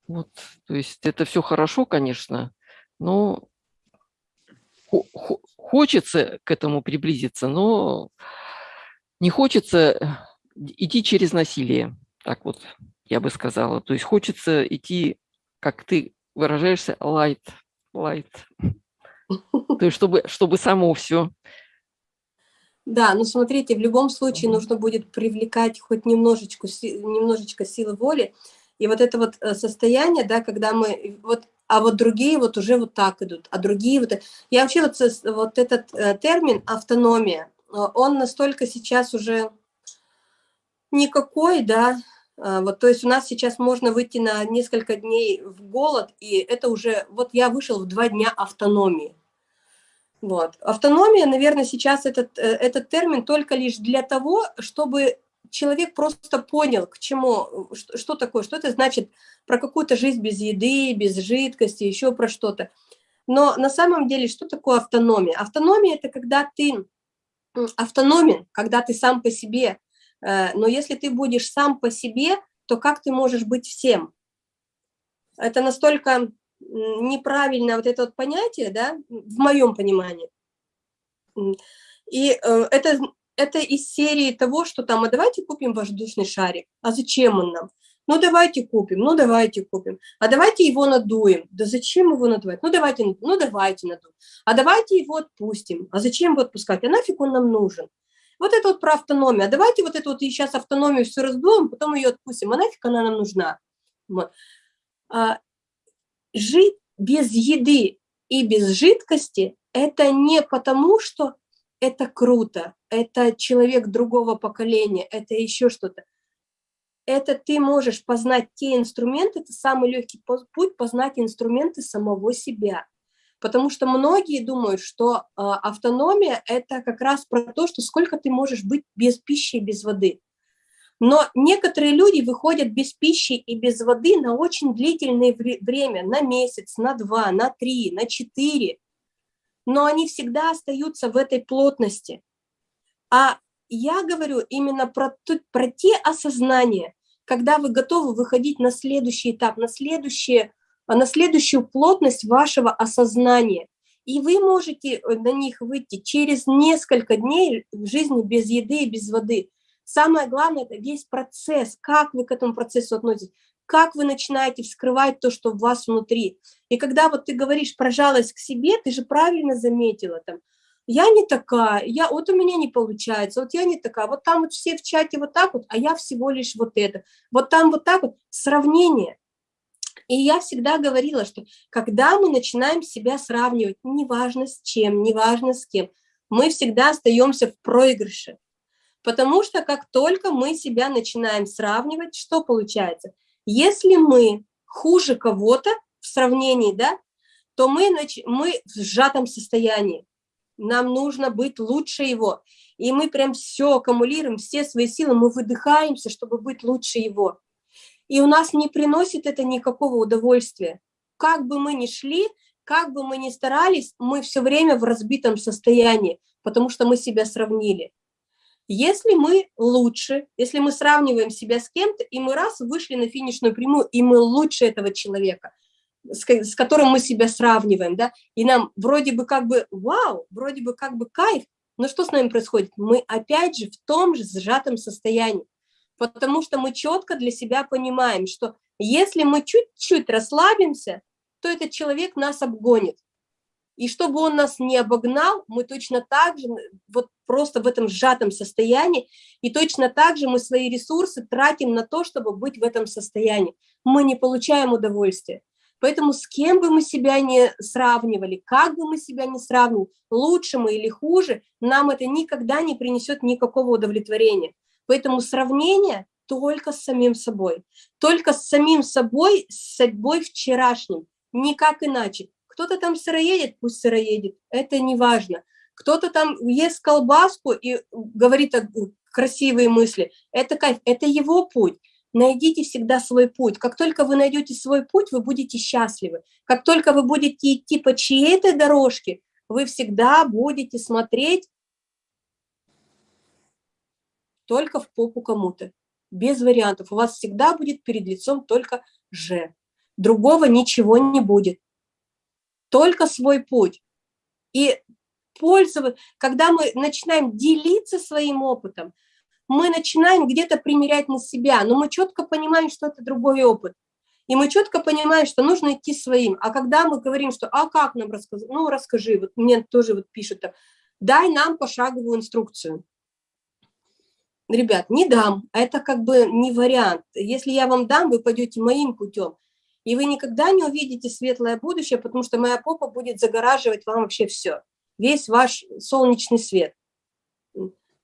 Вот, то есть это все хорошо, конечно, но хочется к этому приблизиться, но не хочется идти через насилие, так вот я бы сказала. То есть хочется идти, как ты выражаешься, light, light. То есть чтобы, чтобы само все. Да, ну смотрите, в любом случае нужно будет привлекать хоть немножечко, немножечко силы воли, и вот это вот э, состояние, да, когда мы, вот, а вот другие вот уже вот так идут, а другие вот... Я вообще вот, вот этот э, термин автономия, э, он настолько сейчас уже никакой, да, вот, то есть у нас сейчас можно выйти на несколько дней в голод, и это уже, вот я вышел в два дня автономии. Вот. Автономия, наверное, сейчас этот, этот термин только лишь для того, чтобы человек просто понял, к чему, что, что такое, что это значит про какую-то жизнь без еды, без жидкости, еще про что-то. Но на самом деле, что такое автономия? Автономия – это когда ты автономен, когда ты сам по себе. Э, но если ты будешь сам по себе, то как ты можешь быть всем? Это настолько неправильное вот это вот понятие, да, в моем понимании. И э, это это из серии того, что там, а давайте купим воздушный шарик. А зачем он нам? Ну, давайте купим, ну, давайте купим. А давайте его надуем. Да зачем его надувать? Ну, давайте, ну, давайте надуем. А давайте его отпустим. А зачем его отпускать? А нафиг он нам нужен? Вот это вот про автономию. А давайте вот эту вот сейчас автономию все раздуем, потом ее отпустим. А нафиг она нам нужна? А, жить без еды и без жидкости – это не потому, что это круто, это человек другого поколения, это еще что-то. Это ты можешь познать те инструменты, это самый легкий путь познать инструменты самого себя. Потому что многие думают, что э, автономия – это как раз про то, что сколько ты можешь быть без пищи и без воды. Но некоторые люди выходят без пищи и без воды на очень длительное время, на месяц, на два, на три, на четыре но они всегда остаются в этой плотности. А я говорю именно про, про те осознания, когда вы готовы выходить на следующий этап, на, следующее, на следующую плотность вашего осознания. И вы можете э, на них выйти через несколько дней в жизни без еды и без воды. Самое главное – это весь процесс, как вы к этому процессу относитесь как вы начинаете вскрывать то, что в вас внутри. И когда вот ты говоришь про жалость к себе, ты же правильно заметила там, я не такая, я, вот у меня не получается, вот я не такая, вот там вот все в чате вот так вот, а я всего лишь вот это, вот там вот так вот, сравнение. И я всегда говорила, что когда мы начинаем себя сравнивать, неважно с чем, неважно с кем, мы всегда остаемся в проигрыше. Потому что как только мы себя начинаем сравнивать, что получается? Если мы хуже кого-то в сравнении, да, то мы, мы в сжатом состоянии. Нам нужно быть лучше его. И мы прям все аккумулируем, все свои силы, мы выдыхаемся, чтобы быть лучше его. И у нас не приносит это никакого удовольствия. Как бы мы ни шли, как бы мы ни старались, мы все время в разбитом состоянии, потому что мы себя сравнили. Если мы лучше, если мы сравниваем себя с кем-то, и мы раз вышли на финишную прямую, и мы лучше этого человека, с, которым мы себя сравниваем, да, и нам вроде бы как бы вау, вроде бы как бы кайф, но что с нами происходит? Мы опять же в том же сжатом состоянии, потому что мы четко для себя понимаем, что если мы чуть-чуть расслабимся, то этот человек нас обгонит. И чтобы он нас не обогнал, мы точно так же, вот просто в этом сжатом состоянии, и точно так же мы свои ресурсы тратим на то, чтобы быть в этом состоянии. Мы не получаем удовольствия. Поэтому с кем бы мы себя не сравнивали, как бы мы себя не сравнивали, лучше мы или хуже, нам это никогда не принесет никакого удовлетворения. Поэтому сравнение только с самим собой, только с самим собой, с собой вчерашним, никак иначе. Кто-то там сыроедет, пусть сыроедет, это не важно. Кто-то там ест колбаску и говорит красивые мысли, это кайф, это его путь. Найдите всегда свой путь. Как только вы найдете свой путь, вы будете счастливы. Как только вы будете идти по чьей-то дорожке, вы всегда будете смотреть только в попу кому-то, без вариантов. У вас всегда будет перед лицом только «же». Другого ничего не будет только свой путь. И пользоваться, когда мы начинаем делиться своим опытом, мы начинаем где-то примерять на себя, но мы четко понимаем, что это другой опыт. И мы четко понимаем, что нужно идти своим. А когда мы говорим, что «а как нам рассказать?» Ну, расскажи, вот мне тоже вот пишут «дай нам пошаговую инструкцию». Ребят, не дам, это как бы не вариант. Если я вам дам, вы пойдете моим путем. И вы никогда не увидите светлое будущее, потому что моя попа будет загораживать вам вообще все, весь ваш солнечный свет.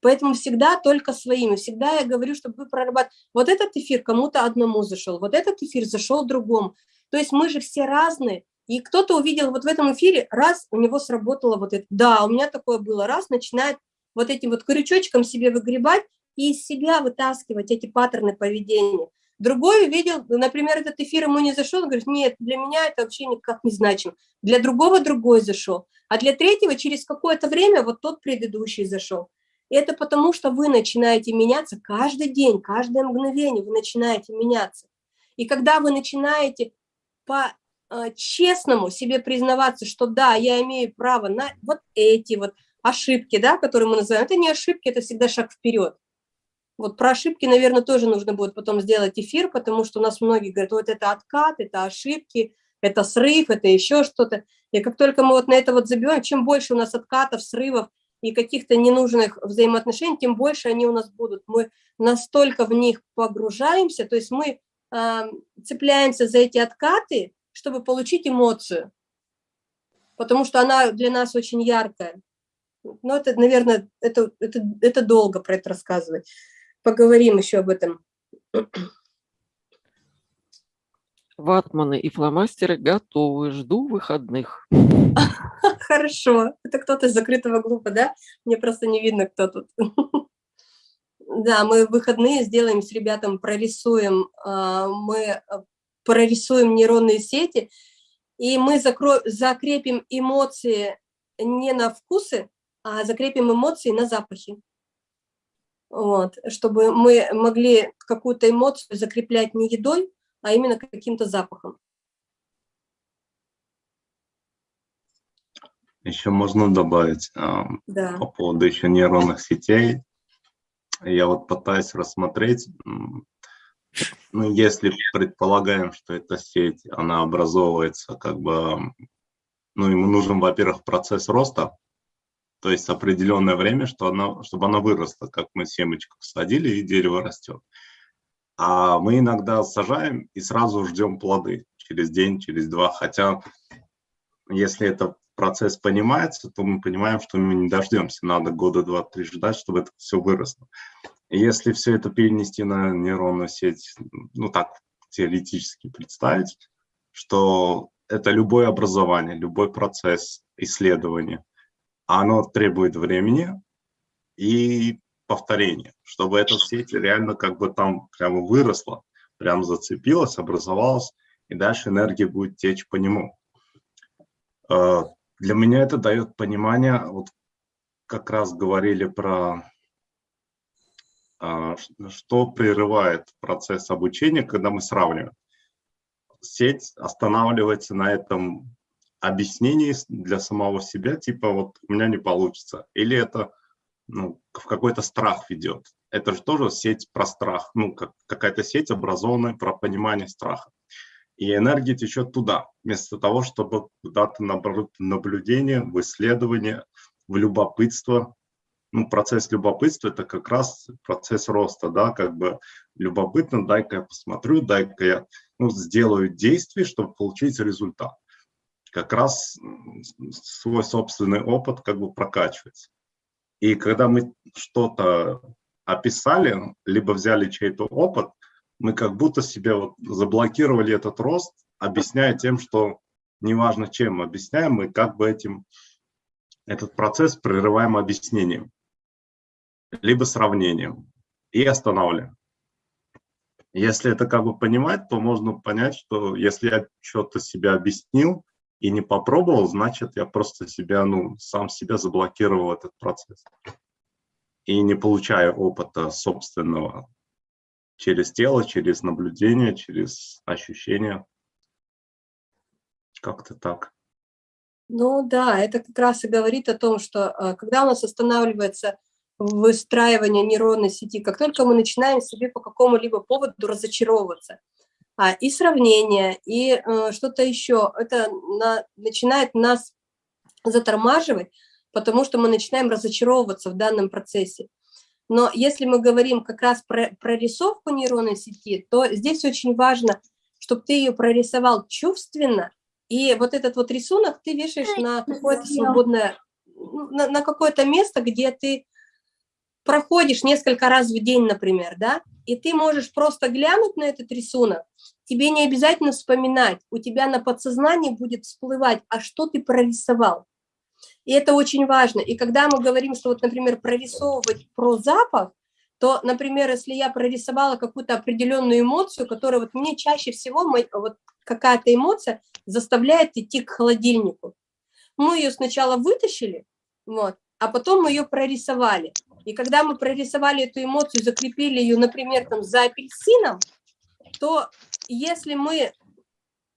Поэтому всегда только своими. Всегда я говорю, чтобы вы прорабатывали. Вот этот эфир кому-то одному зашел, вот этот эфир зашел другому. То есть мы же все разные. И кто-то увидел вот в этом эфире, раз, у него сработало вот это. Да, у меня такое было. Раз, начинает вот этим вот крючочком себе выгребать и из себя вытаскивать эти паттерны поведения. Другой увидел, например, этот эфир ему не зашел, он говорит, нет, для меня это вообще никак не значимо. Для другого другой зашел, а для третьего через какое-то время вот тот предыдущий зашел. И это потому, что вы начинаете меняться каждый день, каждое мгновение вы начинаете меняться. И когда вы начинаете по-честному э, себе признаваться, что да, я имею право на вот эти вот ошибки, да, которые мы называем, это не ошибки, это всегда шаг вперед. Вот про ошибки, наверное, тоже нужно будет потом сделать эфир, потому что у нас многие говорят, вот это откат, это ошибки, это срыв, это еще что-то. И как только мы вот на это вот забиваем, чем больше у нас откатов, срывов и каких-то ненужных взаимоотношений, тем больше они у нас будут. Мы настолько в них погружаемся, то есть мы э, цепляемся за эти откаты, чтобы получить эмоцию, потому что она для нас очень яркая. Но это, наверное, это, это, это долго про это рассказывать поговорим еще об этом. Ватманы и фломастеры готовы, жду выходных. Хорошо, это кто-то из закрытого группа, да? Мне просто не видно, кто тут. Да, мы выходные сделаем с ребятам, прорисуем, а, мы а, прорисуем нейронные сети, и мы закрепим эмоции не на вкусы, а закрепим эмоции на запахи вот, чтобы мы могли какую-то эмоцию закреплять не едой, а именно каким-то запахом. Еще можно добавить да. по поводу еще нейронных сетей. Я вот пытаюсь рассмотреть, ну, если предполагаем, что эта сеть, она образовывается как бы, ну, ему нужен, во-первых, процесс роста, то есть определенное время, что она, чтобы она выросла, как мы семечку садили, и дерево растет. А мы иногда сажаем и сразу ждем плоды через день, через два. Хотя, если это процесс понимается, то мы понимаем, что мы не дождемся, надо года два-три ждать, чтобы это все выросло. Если все это перенести на нейронную сеть, ну так теоретически представить, что это любое образование, любой процесс исследования, оно требует времени и повторения, чтобы эта сеть реально как бы там прямо выросла, прям зацепилась, образовалась, и дальше энергия будет течь по нему. Э, для меня это дает понимание, вот как раз говорили про э, что прерывает процесс обучения, когда мы сравниваем. Сеть останавливается на этом объяснении для самого себя, типа вот у меня не получится. Или это ну, в какой-то страх ведет. Это же тоже сеть про страх, ну, как, какая-то сеть образованная про понимание страха. И энергия течет туда, вместо того, чтобы куда-то наоборот наблюдение, в исследование, в любопытство. Ну, процесс любопытства – это как раз процесс роста, да, как бы любопытно, дай-ка я посмотрю, дай-ка я ну, сделаю действие, чтобы получить результат. Как раз свой собственный опыт как бы прокачивается. И когда мы что-то описали, либо взяли чей-то опыт, мы как будто себе вот заблокировали этот рост, объясняя тем, что неважно чем объясняем, мы как бы этим, этот процесс прерываем объяснением, либо сравнением и останавливаем. Если это как бы понимать, то можно понять, что если я что-то себе объяснил, и не попробовал, значит, я просто себя, ну, сам себя заблокировал этот процесс. И не получаю опыта собственного через тело, через наблюдение, через ощущения. Как-то так. Ну да, это как раз и говорит о том, что э, когда у нас останавливается выстраивание нейронной сети, как только мы начинаем себе по какому-либо поводу разочаровываться, а, и сравнение, и э, что-то еще. Это на, начинает нас затормаживать, потому что мы начинаем разочаровываться в данном процессе. Но если мы говорим как раз про прорисовку нейронной сети, то здесь очень важно, чтобы ты ее прорисовал чувственно, и вот этот вот рисунок ты вешаешь на какое-то свободное, ну, на, на какое-то место, где ты проходишь несколько раз в день, например, да, и ты можешь просто глянуть на этот рисунок, тебе не обязательно вспоминать, у тебя на подсознании будет всплывать, а что ты прорисовал. И это очень важно. И когда мы говорим, что вот, например, прорисовывать про запах, то, например, если я прорисовала какую-то определенную эмоцию, которая вот мне чаще всего, вот какая-то эмоция заставляет идти к холодильнику. Мы ее сначала вытащили, вот, а потом мы ее прорисовали. И когда мы прорисовали эту эмоцию, закрепили ее, например, там за апельсином, то если мы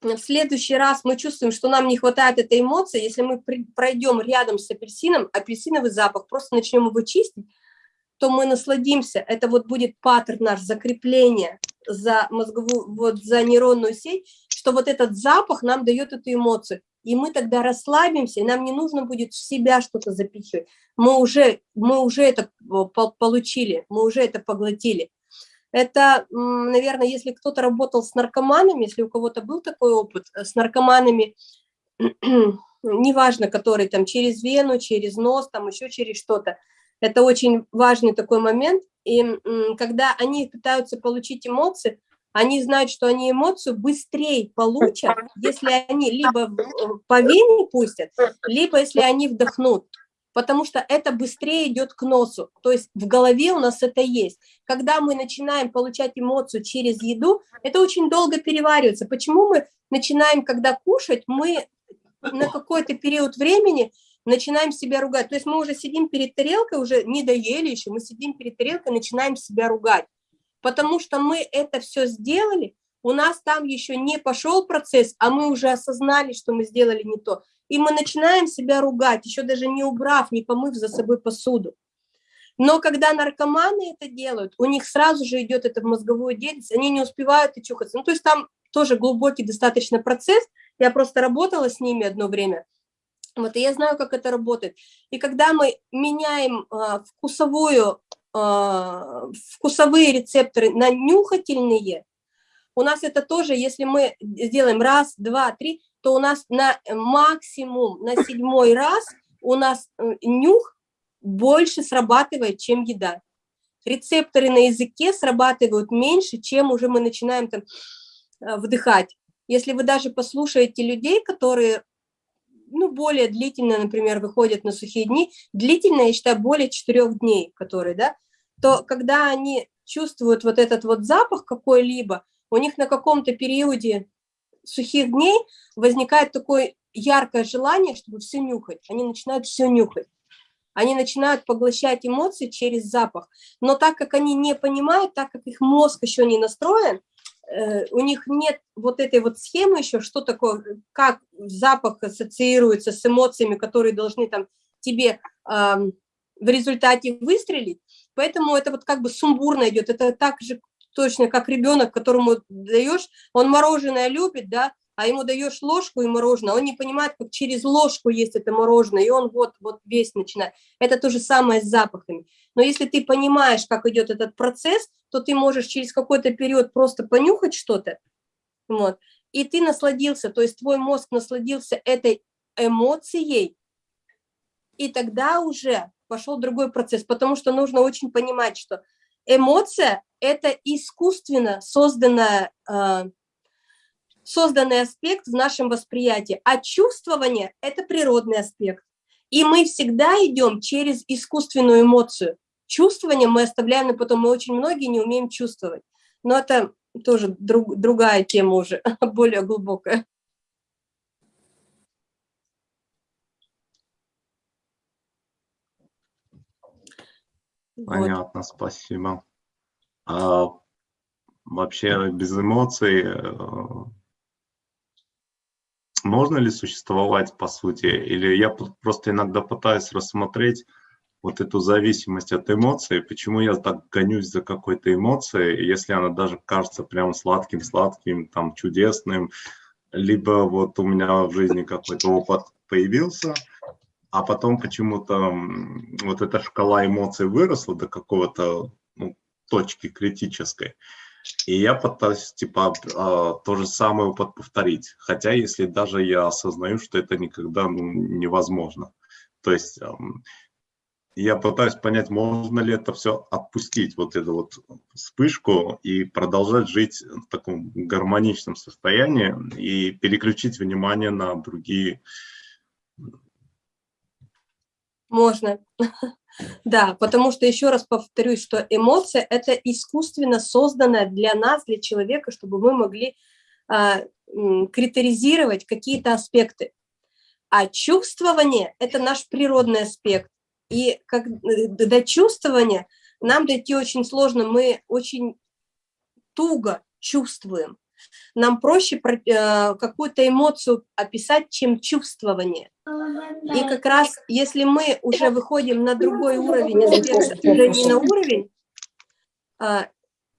в следующий раз мы чувствуем, что нам не хватает этой эмоции, если мы пройдем рядом с апельсином, апельсиновый запах, просто начнем его чистить, то мы насладимся. Это вот будет паттерн наш закрепление за мозговую, вот за нейронную сеть, что вот этот запах нам дает эту эмоцию и мы тогда расслабимся, и нам не нужно будет в себя что-то запихивать. Мы уже, мы уже это получили, мы уже это поглотили. Это, наверное, если кто-то работал с наркоманами, если у кого-то был такой опыт, э, с наркоманами, неважно, который там через вену, через нос, там еще через что-то, это очень важный такой момент. И когда они пытаются получить эмоции, они знают, что они эмоцию быстрее получат, если они либо по вене пустят, либо если они вдохнут, потому что это быстрее идет к носу, то есть в голове у нас это есть. Когда мы начинаем получать эмоцию через еду, это очень долго переваривается. Почему мы начинаем, когда кушать, мы на какой-то период времени начинаем себя ругать. То есть мы уже сидим перед тарелкой, уже не доели еще, мы сидим перед тарелкой, начинаем себя ругать потому что мы это все сделали, у нас там еще не пошел процесс, а мы уже осознали, что мы сделали не то. И мы начинаем себя ругать, еще даже не убрав, не помыв за собой посуду. Но когда наркоманы это делают, у них сразу же идет это в мозговую деятельность, они не успевают и чухаться. Ну, то есть там тоже глубокий достаточно процесс. Я просто работала с ними одно время. Вот, и я знаю, как это работает. И когда мы меняем э, вкусовую вкусовые рецепторы на нюхательные, у нас это тоже, если мы сделаем раз, два, три, то у нас на максимум, на седьмой раз у нас э, нюх больше срабатывает, чем еда. Рецепторы на языке срабатывают меньше, чем уже мы начинаем там э, вдыхать. Если вы даже послушаете людей, которые ну, более длительно, например, выходят на сухие дни, длительно, я считаю, более четырех дней, которые, да, то когда они чувствуют вот этот вот запах какой-либо, у них на каком-то периоде сухих дней возникает такое яркое желание, чтобы все нюхать. Они начинают все нюхать. Они начинают поглощать эмоции через запах. Но так как они не понимают, так как их мозг еще не настроен, у них нет вот этой вот схемы еще, что такое, как запах ассоциируется с эмоциями, которые должны там тебе э, в результате выстрелить. Поэтому это вот как бы сумбурно идет. Это так же точно как ребенок, которому даешь, он мороженое любит, да, а ему даешь ложку и мороженое, он не понимает, как через ложку есть это мороженое, и он вот, вот весь начинает. Это то же самое с запахами. Но если ты понимаешь, как идет этот процесс, то ты можешь через какой-то период просто понюхать что-то, вот, и ты насладился, то есть твой мозг насладился этой эмоцией, и тогда уже пошел другой процесс, потому что нужно очень понимать, что эмоция – это искусственно созданная, э, созданный аспект в нашем восприятии, а чувствование – это природный аспект. И мы всегда идем через искусственную эмоцию. Чувствование мы оставляем на потом, мы очень многие не умеем чувствовать. Но это тоже друг, другая тема уже, более глубокая. Понятно, вот. спасибо. А вообще без эмоций э, можно ли существовать по сути? Или я просто иногда пытаюсь рассмотреть вот эту зависимость от эмоций, почему я так гонюсь за какой-то эмоцией, если она даже кажется прям сладким-сладким, там, чудесным, либо вот у меня в жизни какой-то опыт появился, а потом почему-то вот эта шкала эмоций выросла до какого-то ну, точки критической. И я пытаюсь, типа, а, то же самое повторить. Хотя, если даже я осознаю, что это никогда ну, невозможно. То есть я пытаюсь понять, можно ли это все отпустить, вот эту вот вспышку, и продолжать жить в таком гармоничном состоянии, и переключить внимание на другие можно. Да, потому что, еще раз повторюсь, что эмоция – это искусственно созданная для нас, для человека, чтобы мы могли а, критеризировать какие-то аспекты. А чувствование – это наш природный аспект. И как, э, до чувствования нам дойти очень сложно, мы очень туго чувствуем. Нам проще э, какую-то эмоцию описать, чем чувствование. И как раз, если мы уже выходим на другой уровень, уже не на уровень а,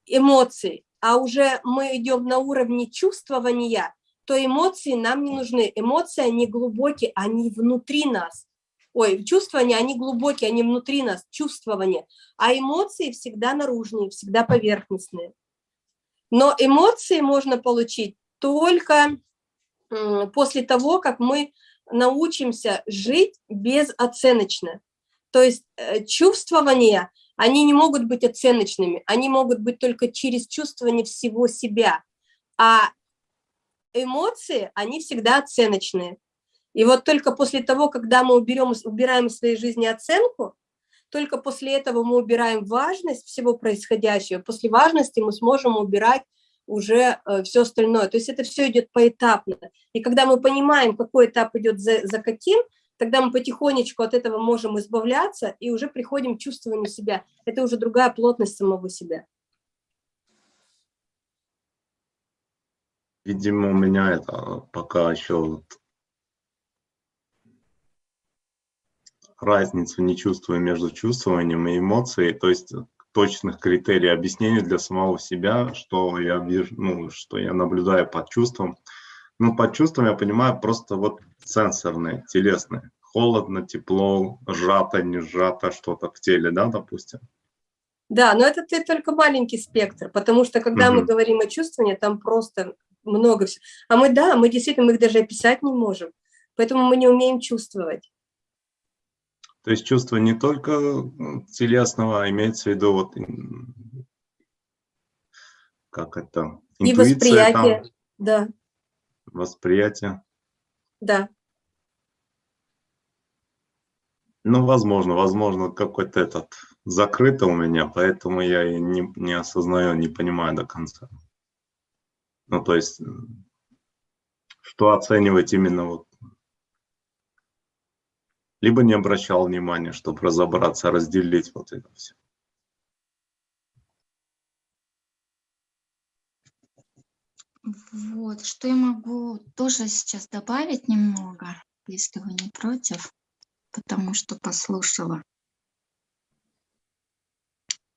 эмоций, а уже мы идем на уровне чувствования, то эмоции нам не нужны. Эмоции, они глубокие, они внутри нас. Ой, чувствования, они глубокие, они внутри нас, чувствования. А эмоции всегда наружные, всегда поверхностные. Но эмоции можно получить только после того, как мы научимся жить безоценочно. То есть э, чувствования, они не могут быть оценочными, они могут быть только через чувствование всего себя. А эмоции, они всегда оценочные. И вот только после того, когда мы уберем, убираем из своей жизни оценку, только после этого мы убираем важность всего происходящего. После важности мы сможем убирать уже э, все остальное. То есть это все идет поэтапно. И когда мы понимаем, какой этап идет за, за каким, тогда мы потихонечку от этого можем избавляться и уже приходим к чувствованию себя. Это уже другая плотность самого себя. Видимо, у меня это пока еще разницу не чувствую между чувствованием и эмоцией. То есть точных критерий объяснения для самого себя, что я вижу, ну, что я наблюдаю под чувством. Ну, под чувством я понимаю просто вот сенсорные, телесные. Холодно, тепло, сжато, не сжато, что-то в теле, да, допустим. Да, но это только маленький спектр, потому что когда угу. мы говорим о чувствовании, там просто много всего. А мы, да, мы действительно, мы их даже описать не можем. Поэтому мы не умеем чувствовать. То есть чувство не только телесного, а имеется в виду вот как это? И восприятие, там, да. Восприятие. Да. Ну, возможно, возможно, какой-то этот закрыто у меня, поэтому я и не, не осознаю, не понимаю до конца. Ну, то есть, что оценивать именно вот либо не обращал внимания, чтобы разобраться, разделить вот это все. Вот, что я могу тоже сейчас добавить немного, если вы не против, потому что послушала.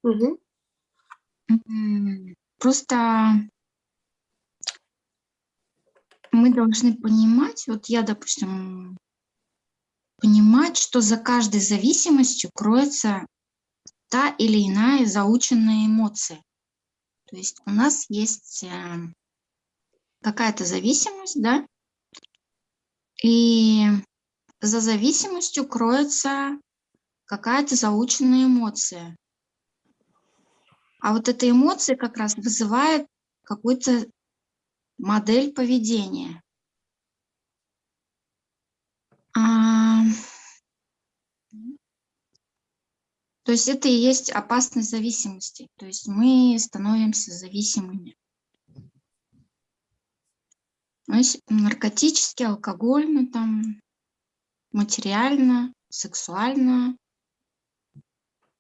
Угу. Просто мы должны понимать, вот я, допустим, понимать, что за каждой зависимостью кроется та или иная заученная эмоция. То есть у нас есть э, какая-то зависимость, да, и за зависимостью кроется какая-то заученная эмоция. А вот эта эмоция как раз вызывает какую-то модель поведения. А... То есть это и есть опасность зависимости. То есть мы становимся зависимыми. То есть наркотически, алкогольно, там, материально, сексуально.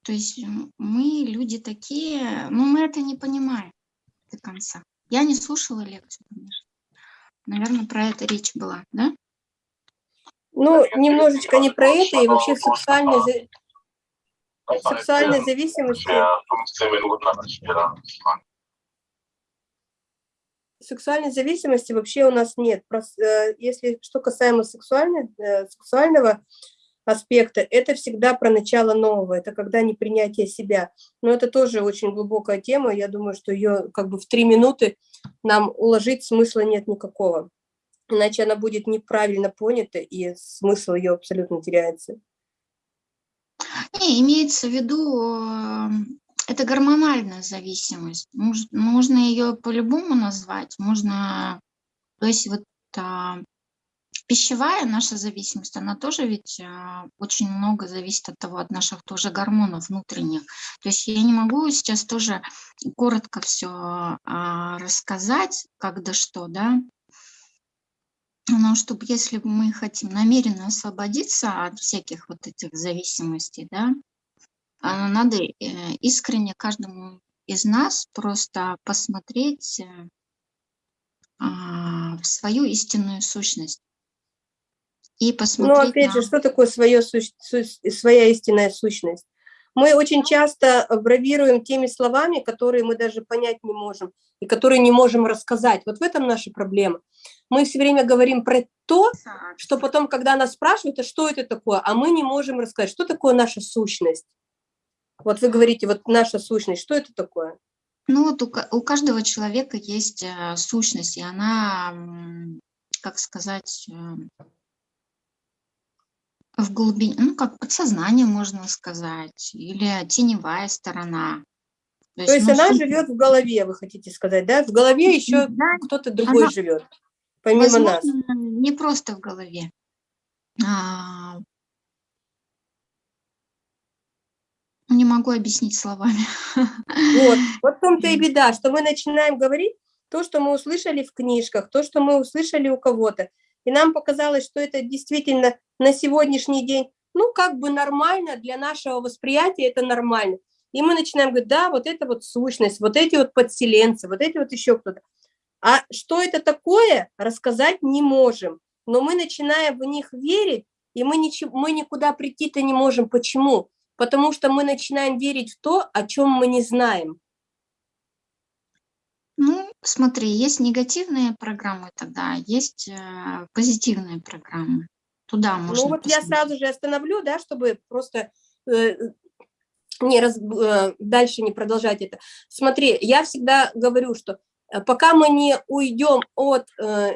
То есть мы люди такие, но мы это не понимаем до конца. Я не слушала лекцию, конечно. Наверное, про это речь была, да? Ну, немножечко не про это, и вообще сексуальной, сексуальной зависимости. Сексуальной зависимости вообще у нас нет. Э, если что касаемо сексуальной, э, сексуального аспекта, это всегда про начало нового, это когда не принятие себя. Но это тоже очень глубокая тема, я думаю, что ее как бы в три минуты нам уложить смысла нет никакого иначе она будет неправильно понята, и смысл ее абсолютно теряется. Не, имеется в виду, э, это гормональная зависимость. Можно ее по-любому назвать. Можно, то есть вот а, пищевая наша зависимость, она тоже ведь а, очень много зависит от того, от наших тоже гормонов внутренних. То есть я не могу сейчас тоже коротко все а, рассказать, как да что, да, но чтобы если мы хотим намеренно освободиться от всяких вот этих зависимостей, да, а, надо э, искренне каждому из нас просто посмотреть э, а, в свою истинную сущность. И посмотреть Ну, опять на... же, что такое свое, своя истинная сущность? Мы очень часто бравируем теми словами, которые мы даже понять не можем, и которые не можем рассказать. Вот в этом наша проблема. Мы все время говорим про то, что потом, когда нас спрашивают, а что это такое, а мы не можем рассказать, что такое наша сущность. Вот вы говорите, вот наша сущность, что это такое? Ну вот у, у каждого человека есть э, сущность, и она, как сказать, э, в глубине, ну, как подсознание, можно сказать, или теневая сторона. То, То есть, она что... живет в голове, вы хотите сказать, да? В голове еще да, кто-то другой она, живет, помимо возможно, нас. Не просто в голове. А... Не могу объяснить словами. Вот, вот в том-то и беда, что мы начинаем говорить то, что мы услышали в книжках, то, что мы услышали у кого-то. И нам показалось, что это действительно на сегодняшний день, ну, как бы нормально для нашего восприятия, это нормально. И мы начинаем говорить, да, вот это вот сущность, вот эти вот подселенцы, вот эти вот еще кто-то. А что это такое, рассказать не можем. Но мы начинаем в них верить, и мы, ничего, мы никуда прийти-то не можем. Почему? Потому что мы начинаем верить в то, о чем мы не знаем. Ну, смотри, есть негативные программы тогда, есть э, позитивные программы. Туда ну, можно Ну вот посмотреть. я сразу же остановлю, да, чтобы просто э, не раз, э, дальше не продолжать это. Смотри, я всегда говорю, что пока мы не уйдем от э,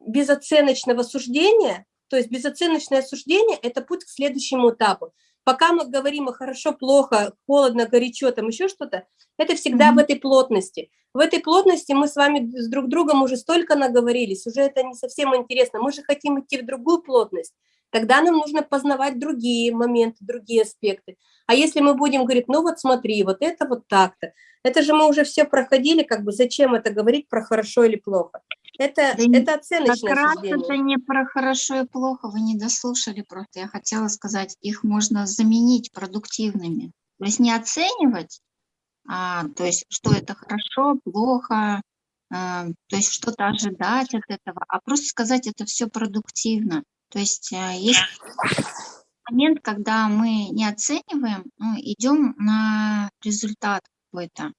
безоценочного суждения, то есть безоценочное суждение – это путь к следующему этапу. Пока мы говорим о хорошо, плохо, холодно, горячо, там еще что-то, это всегда mm -hmm. в этой плотности. В этой плотности мы с вами с друг другом уже столько наговорились, уже это не совсем интересно. Мы же хотим идти в другую плотность. Тогда нам нужно познавать другие моменты, другие аспекты. А если мы будем говорить, ну вот смотри, вот это вот так-то, это же мы уже все проходили, как бы зачем это говорить про хорошо или плохо? Это, да это оценочное как раз это не про хорошо и плохо, вы не дослушали просто. Я хотела сказать, их можно заменить продуктивными. То есть не оценивать, а, то есть что это хорошо, плохо, а, то есть что-то ожидать от этого, а просто сказать это все продуктивно. То есть а, есть момент, когда мы не оцениваем, ну, идем на результат какой-то,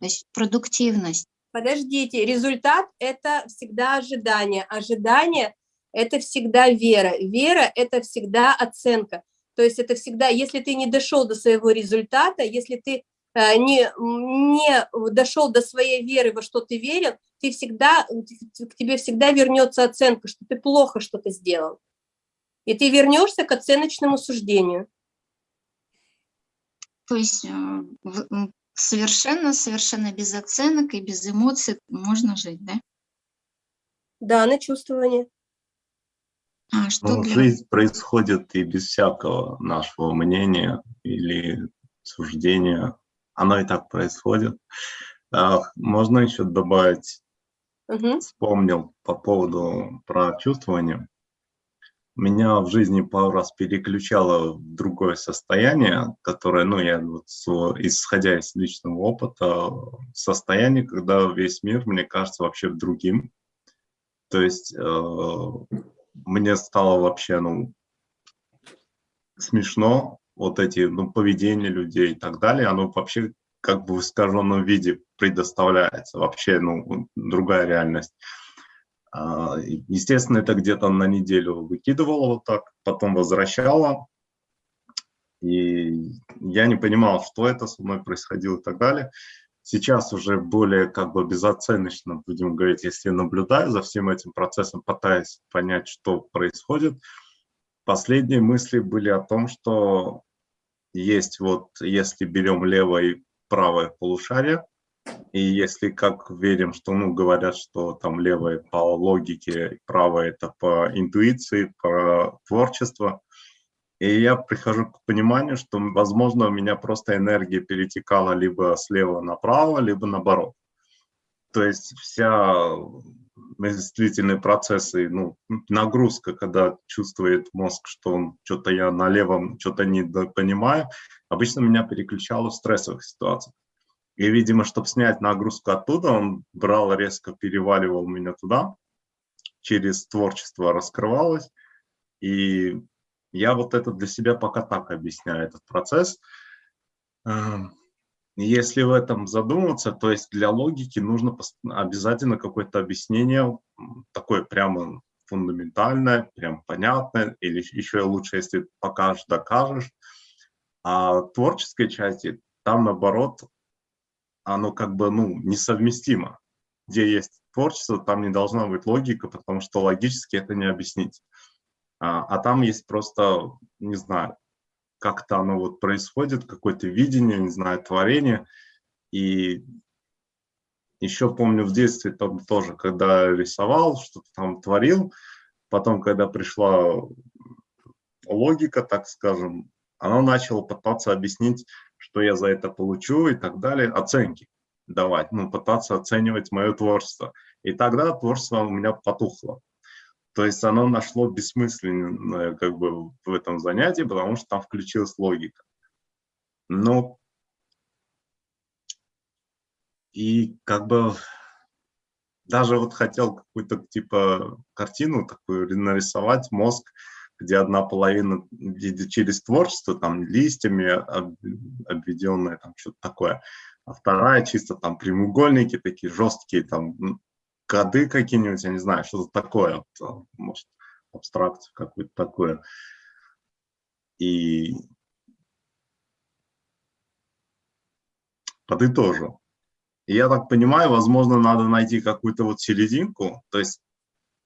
то есть продуктивность. Подождите, результат – это всегда ожидание. Ожидание – это всегда вера. Вера – это всегда оценка. То есть это всегда, если ты не дошел до своего результата, если ты э, не, не дошел до своей веры, во что ты верил, ты всегда, к тебе всегда вернется оценка, что ты плохо что-то сделал. И ты вернешься к оценочному суждению. То есть э, совершенно, совершенно без оценок и без эмоций можно жить, да? Да, на чувствование. А, что ну, для... Жизнь происходит и без всякого нашего мнения или суждения. Оно и так происходит. А, можно еще добавить, угу. вспомнил по поводу про чувствование меня в жизни пару раз переключало в другое состояние, которое, ну, я вот, исходя из личного опыта, состояние, когда весь мир, мне кажется, вообще другим. То есть э, мне стало вообще, ну, смешно вот эти, ну, поведения людей и так далее, оно вообще как бы в искаженном виде предоставляется, вообще, ну, другая реальность. А, естественно, это где-то на неделю выкидывала вот так, потом возвращала. И я не понимал, что это со мной происходило и так далее. Сейчас уже более как бы безоценочно, будем говорить, если наблюдаю за всем этим процессом, пытаясь понять, что происходит. Последние мысли были о том, что есть вот, если берем левое и правое полушарие, и если как верим, что, ну, говорят, что там левое по логике, правое это по интуиции, по творчеству, и я прихожу к пониманию, что, возможно, у меня просто энергия перетекала либо слева направо, либо наоборот. То есть вся мыслительные процессы, ну, нагрузка, когда чувствует мозг, что он что-то я на левом что-то не понимаю, обычно меня переключало в стрессовых ситуациях. И, видимо, чтобы снять нагрузку оттуда, он брал, резко переваливал меня туда, через творчество раскрывалось. И я вот это для себя пока так объясняю, этот процесс. Эм, если в этом задуматься, то есть для логики нужно обязательно какое-то объяснение, такое прямо фундаментальное, прям понятное, или еще лучше, если покажешь, докажешь. А творческой части там, наоборот, оно как бы ну, несовместимо. Где есть творчество, там не должна быть логика, потому что логически это не объяснить. А, а там есть просто, не знаю, как-то оно вот происходит, какое-то видение, не знаю, творение. И еще помню в детстве там тоже, когда рисовал, что-то там творил, потом, когда пришла логика, так скажем, она начала пытаться объяснить что я за это получу и так далее, оценки давать, ну, пытаться оценивать мое творчество. И тогда творчество у меня потухло. То есть оно нашло бессмысленное как бы в этом занятии, потому что там включилась логика. Ну, и как бы даже вот хотел какую-то типа картину такую нарисовать, мозг, где одна половина через творчество, там листьями обведенная, там что-то такое, а вторая чисто там прямоугольники такие жесткие, там коды какие-нибудь, я не знаю, что-то такое, может, абстракцию какую-то такую. И подытожу. И я так понимаю, возможно, надо найти какую-то вот серединку, то есть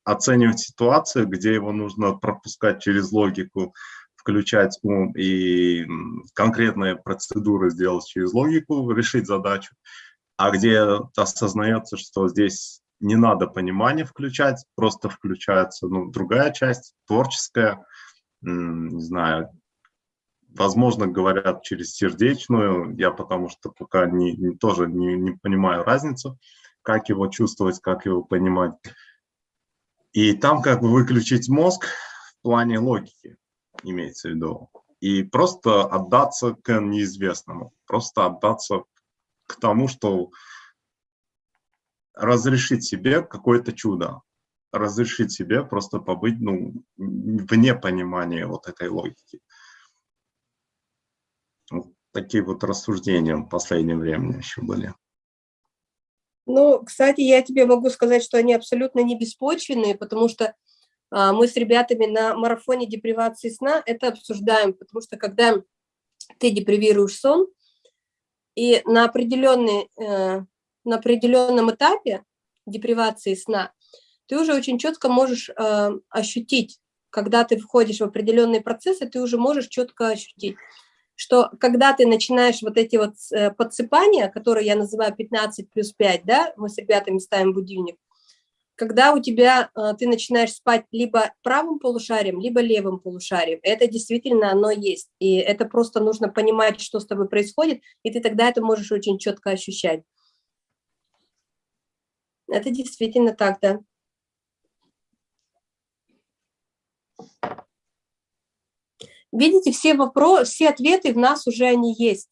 оценивать ситуацию, где его нужно пропускать через логику, включать ум и конкретные процедуры сделать через логику, решить задачу, а где осознается, что здесь не надо понимание включать, просто включается ну, другая часть, творческая, не знаю, возможно, говорят через сердечную, я потому что пока не, не, тоже не, не понимаю разницу, как его чувствовать, как его понимать. И там как бы выключить мозг в плане логики, имеется в виду, и просто отдаться к неизвестному, просто отдаться к тому, что разрешить себе какое-то чудо, разрешить себе просто побыть ну, вне понимания вот этой логики. Вот такие вот рассуждения в последнее время еще были. Ну, кстати, я тебе могу сказать, что они абсолютно не беспочвенные, потому что а, мы с ребятами на марафоне депривации сна это обсуждаем, потому что когда ты депривируешь сон, и на, определенный, э, на определенном этапе депривации сна ты уже очень четко можешь э, ощутить, когда ты входишь в определенные процессы, ты уже можешь четко ощутить, что когда ты начинаешь вот эти вот э, подсыпания, которые я называю 15 плюс 5, да, мы с ребятами ставим будильник, когда у тебя, э, ты начинаешь спать либо правым полушарием, либо левым полушарием. Это действительно оно есть. И это просто нужно понимать, что с тобой происходит, и ты тогда это можешь очень четко ощущать. Это действительно так, да. Видите, все вопросы, все ответы в нас уже они есть.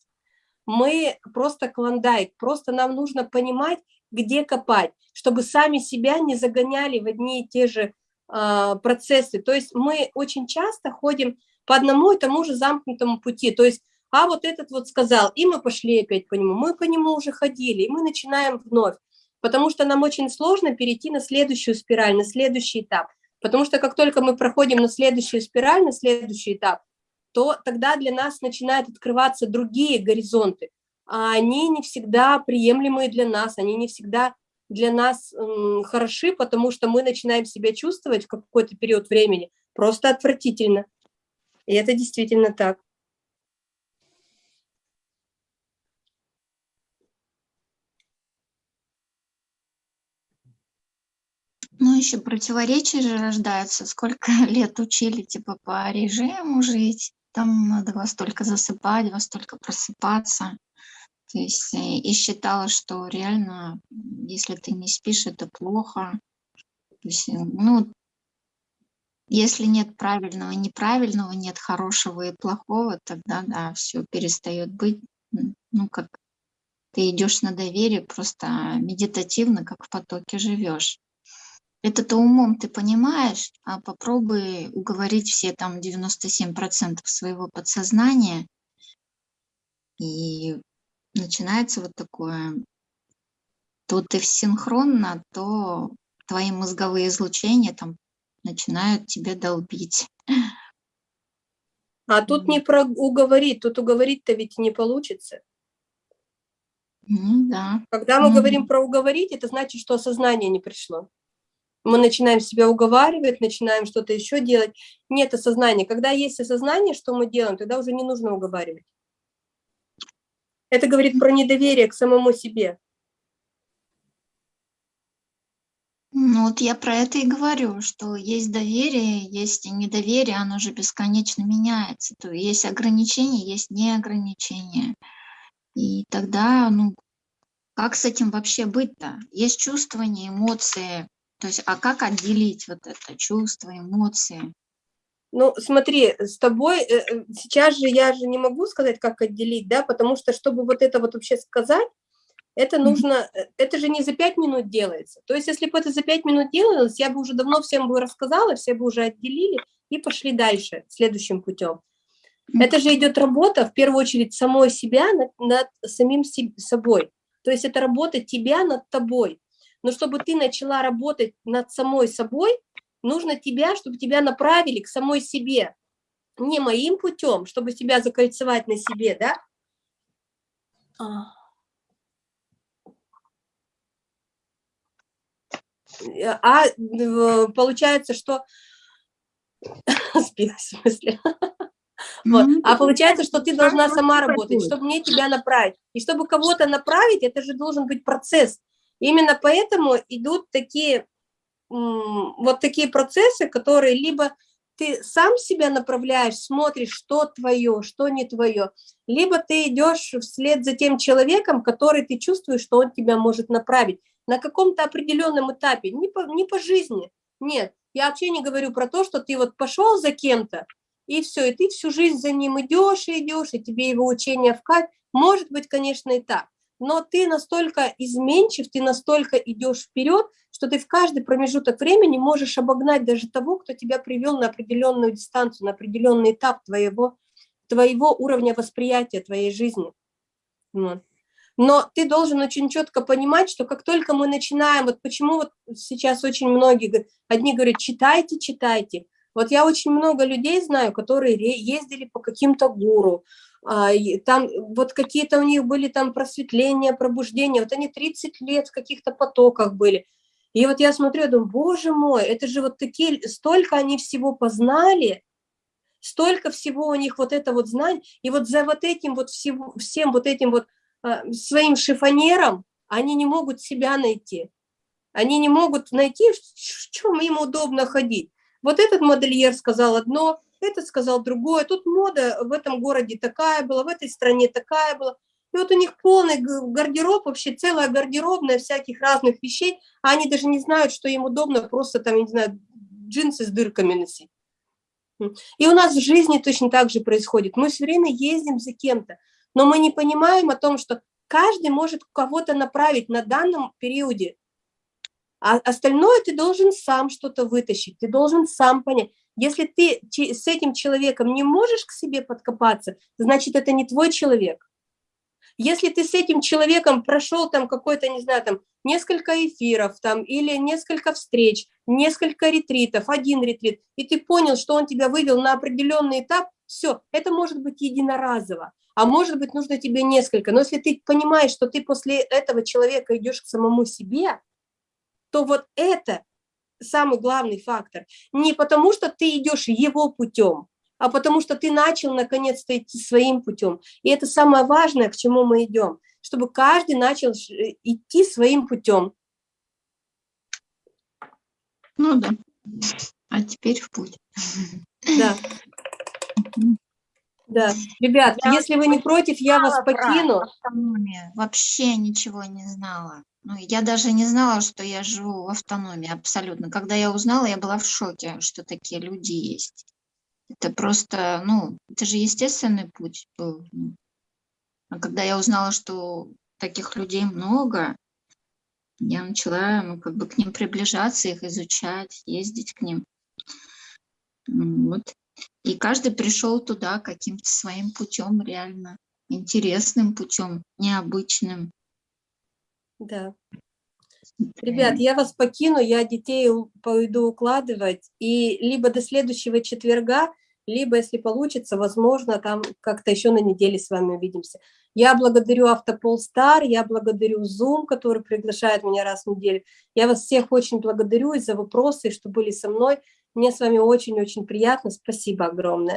Мы просто клондайк, просто нам нужно понимать, где копать, чтобы сами себя не загоняли в одни и те же э, процессы. То есть мы очень часто ходим по одному и тому же замкнутому пути. То есть, а вот этот вот сказал, и мы пошли опять по нему, мы по нему уже ходили, и мы начинаем вновь. Потому что нам очень сложно перейти на следующую спираль, на следующий этап. Потому что как только мы проходим на следующую спираль, на следующий этап, то тогда для нас начинают открываться другие горизонты. А они не всегда приемлемые для нас, они не всегда для нас хороши, потому что мы начинаем себя чувствовать в какой-то период времени просто отвратительно. И это действительно так. Ну, еще противоречия же рождаются. Сколько лет учили, типа, по режиму жить, там надо во столько засыпать, во столько просыпаться. То есть э, и считала, что реально, если ты не спишь, это плохо. То есть, э, ну, если нет правильного и неправильного, нет хорошего и плохого, тогда, да, все перестает быть. Ну, как ты идешь на доверие, просто медитативно, как в потоке живешь. Это-то умом ты понимаешь, а попробуй уговорить все там 97% своего подсознания, и начинается вот такое, то ты синхронно, то твои мозговые излучения там начинают тебя долбить. А тут не про уговорить, тут уговорить-то ведь не получится. Ну да. Когда мы mm говорим про уговорить, это значит, что осознание не пришло мы начинаем себя уговаривать, начинаем что-то еще делать. Нет осознания. Когда есть осознание, что мы делаем, тогда уже не нужно уговаривать. Это говорит про недоверие к самому себе. Ну вот я про это и говорю, что есть доверие, есть недоверие, оно же бесконечно меняется. То есть ограничения, есть неограничения. И тогда, ну, как с этим вообще быть-то? Есть чувствование, эмоции, то есть, а как отделить вот это чувство, эмоции? Ну, смотри, с тобой, э, э, сейчас же я же не могу сказать, как отделить, да, потому что, чтобы вот это вот вообще сказать, это нужно, -hmm. это же не за пять минут делается. То есть, если бы это за пять минут делалось, я бы уже давно всем бы рассказала, все бы уже отделили и пошли дальше, следующим путем. Это же идет работа, в первую очередь, самой себя над, над самим собой. То есть, это работа тебя над тобой. Но чтобы ты начала работать над самой собой, нужно тебя, чтобы тебя направили к самой себе. Не моим путем, чтобы тебя закольцевать на себе, да? А. а получается, что... Спилась в смысле. Вот. А получается, что ты должна сама работать, чтобы мне тебя направить. И чтобы кого-то направить, это же должен быть процесс. Именно поэтому идут такие, вот такие процессы, которые либо ты сам себя направляешь, смотришь, что твое, что не твое, либо ты идешь вслед за тем человеком, который ты чувствуешь, что он тебя может направить на каком-то определенном этапе, не по, не по жизни, нет. Я вообще не говорю про то, что ты вот пошел за кем-то, и все, и ты всю жизнь за ним идешь и идешь, и тебе его учение в кайф. Может быть, конечно, и так. Но ты настолько изменчив, ты настолько идешь вперед, что ты в каждый промежуток времени можешь обогнать даже того, кто тебя привел на определенную дистанцию, на определенный этап твоего, твоего уровня восприятия твоей жизни. Но ты должен очень четко понимать, что как только мы начинаем, вот почему вот сейчас очень многие, одни говорят, читайте, читайте, вот я очень много людей знаю, которые ездили по каким-то гуру, там вот какие-то у них были там просветления, пробуждения, вот они 30 лет в каких-то потоках были. И вот я смотрю, я думаю, боже мой, это же вот такие, столько они всего познали, столько всего у них вот это вот знание, и вот за вот этим вот всего, всем вот этим вот а, своим шифонером они не могут себя найти. Они не могут найти, в чем им удобно ходить. Вот этот модельер сказал одно, этот сказал другое. Тут мода в этом городе такая была, в этой стране такая была. И вот у них полный гардероб, вообще целая гардеробная всяких разных вещей, а они даже не знают, что им удобно просто там, я не знаю, джинсы с дырками носить. И у нас в жизни точно так же происходит. Мы все время ездим за кем-то, но мы не понимаем о том, что каждый может кого-то направить на данном периоде. А остальное ты должен сам что-то вытащить, ты должен сам понять. Если ты с этим человеком не можешь к себе подкопаться, значит, это не твой человек. Если ты с этим человеком прошел там какой-то, не знаю, там несколько эфиров там или несколько встреч, несколько ретритов, один ретрит, и ты понял, что он тебя вывел на определенный этап, все, это может быть единоразово, а может быть нужно тебе несколько. Но если ты понимаешь, что ты после этого человека идешь к самому себе, то вот это самый главный фактор. Не потому, что ты идешь его путем, а потому что ты начал наконец-то идти своим путем. И это самое важное, к чему мы идем, чтобы каждый начал идти своим путем. Ну да. А теперь в путь. Да. Да, ребят, я если вы не против, я вас покину. Вообще ничего не знала. Ну, я даже не знала, что я живу в автономии абсолютно. Когда я узнала, я была в шоке, что такие люди есть. Это просто, ну, это же естественный путь был. А когда я узнала, что таких людей много, я начала, ну, как бы к ним приближаться, их изучать, ездить к ним. Вот. И каждый пришел туда каким-то своим путем реально, интересным путем, необычным. Да. Ребят, я вас покину, я детей пойду укладывать, и либо до следующего четверга, либо, если получится, возможно, там как-то еще на неделе с вами увидимся. Я благодарю Автопол Стар, я благодарю Zoom, который приглашает меня раз в неделю. Я вас всех очень благодарю и за вопросы, что были со мной. Мне с вами очень-очень приятно. Спасибо огромное.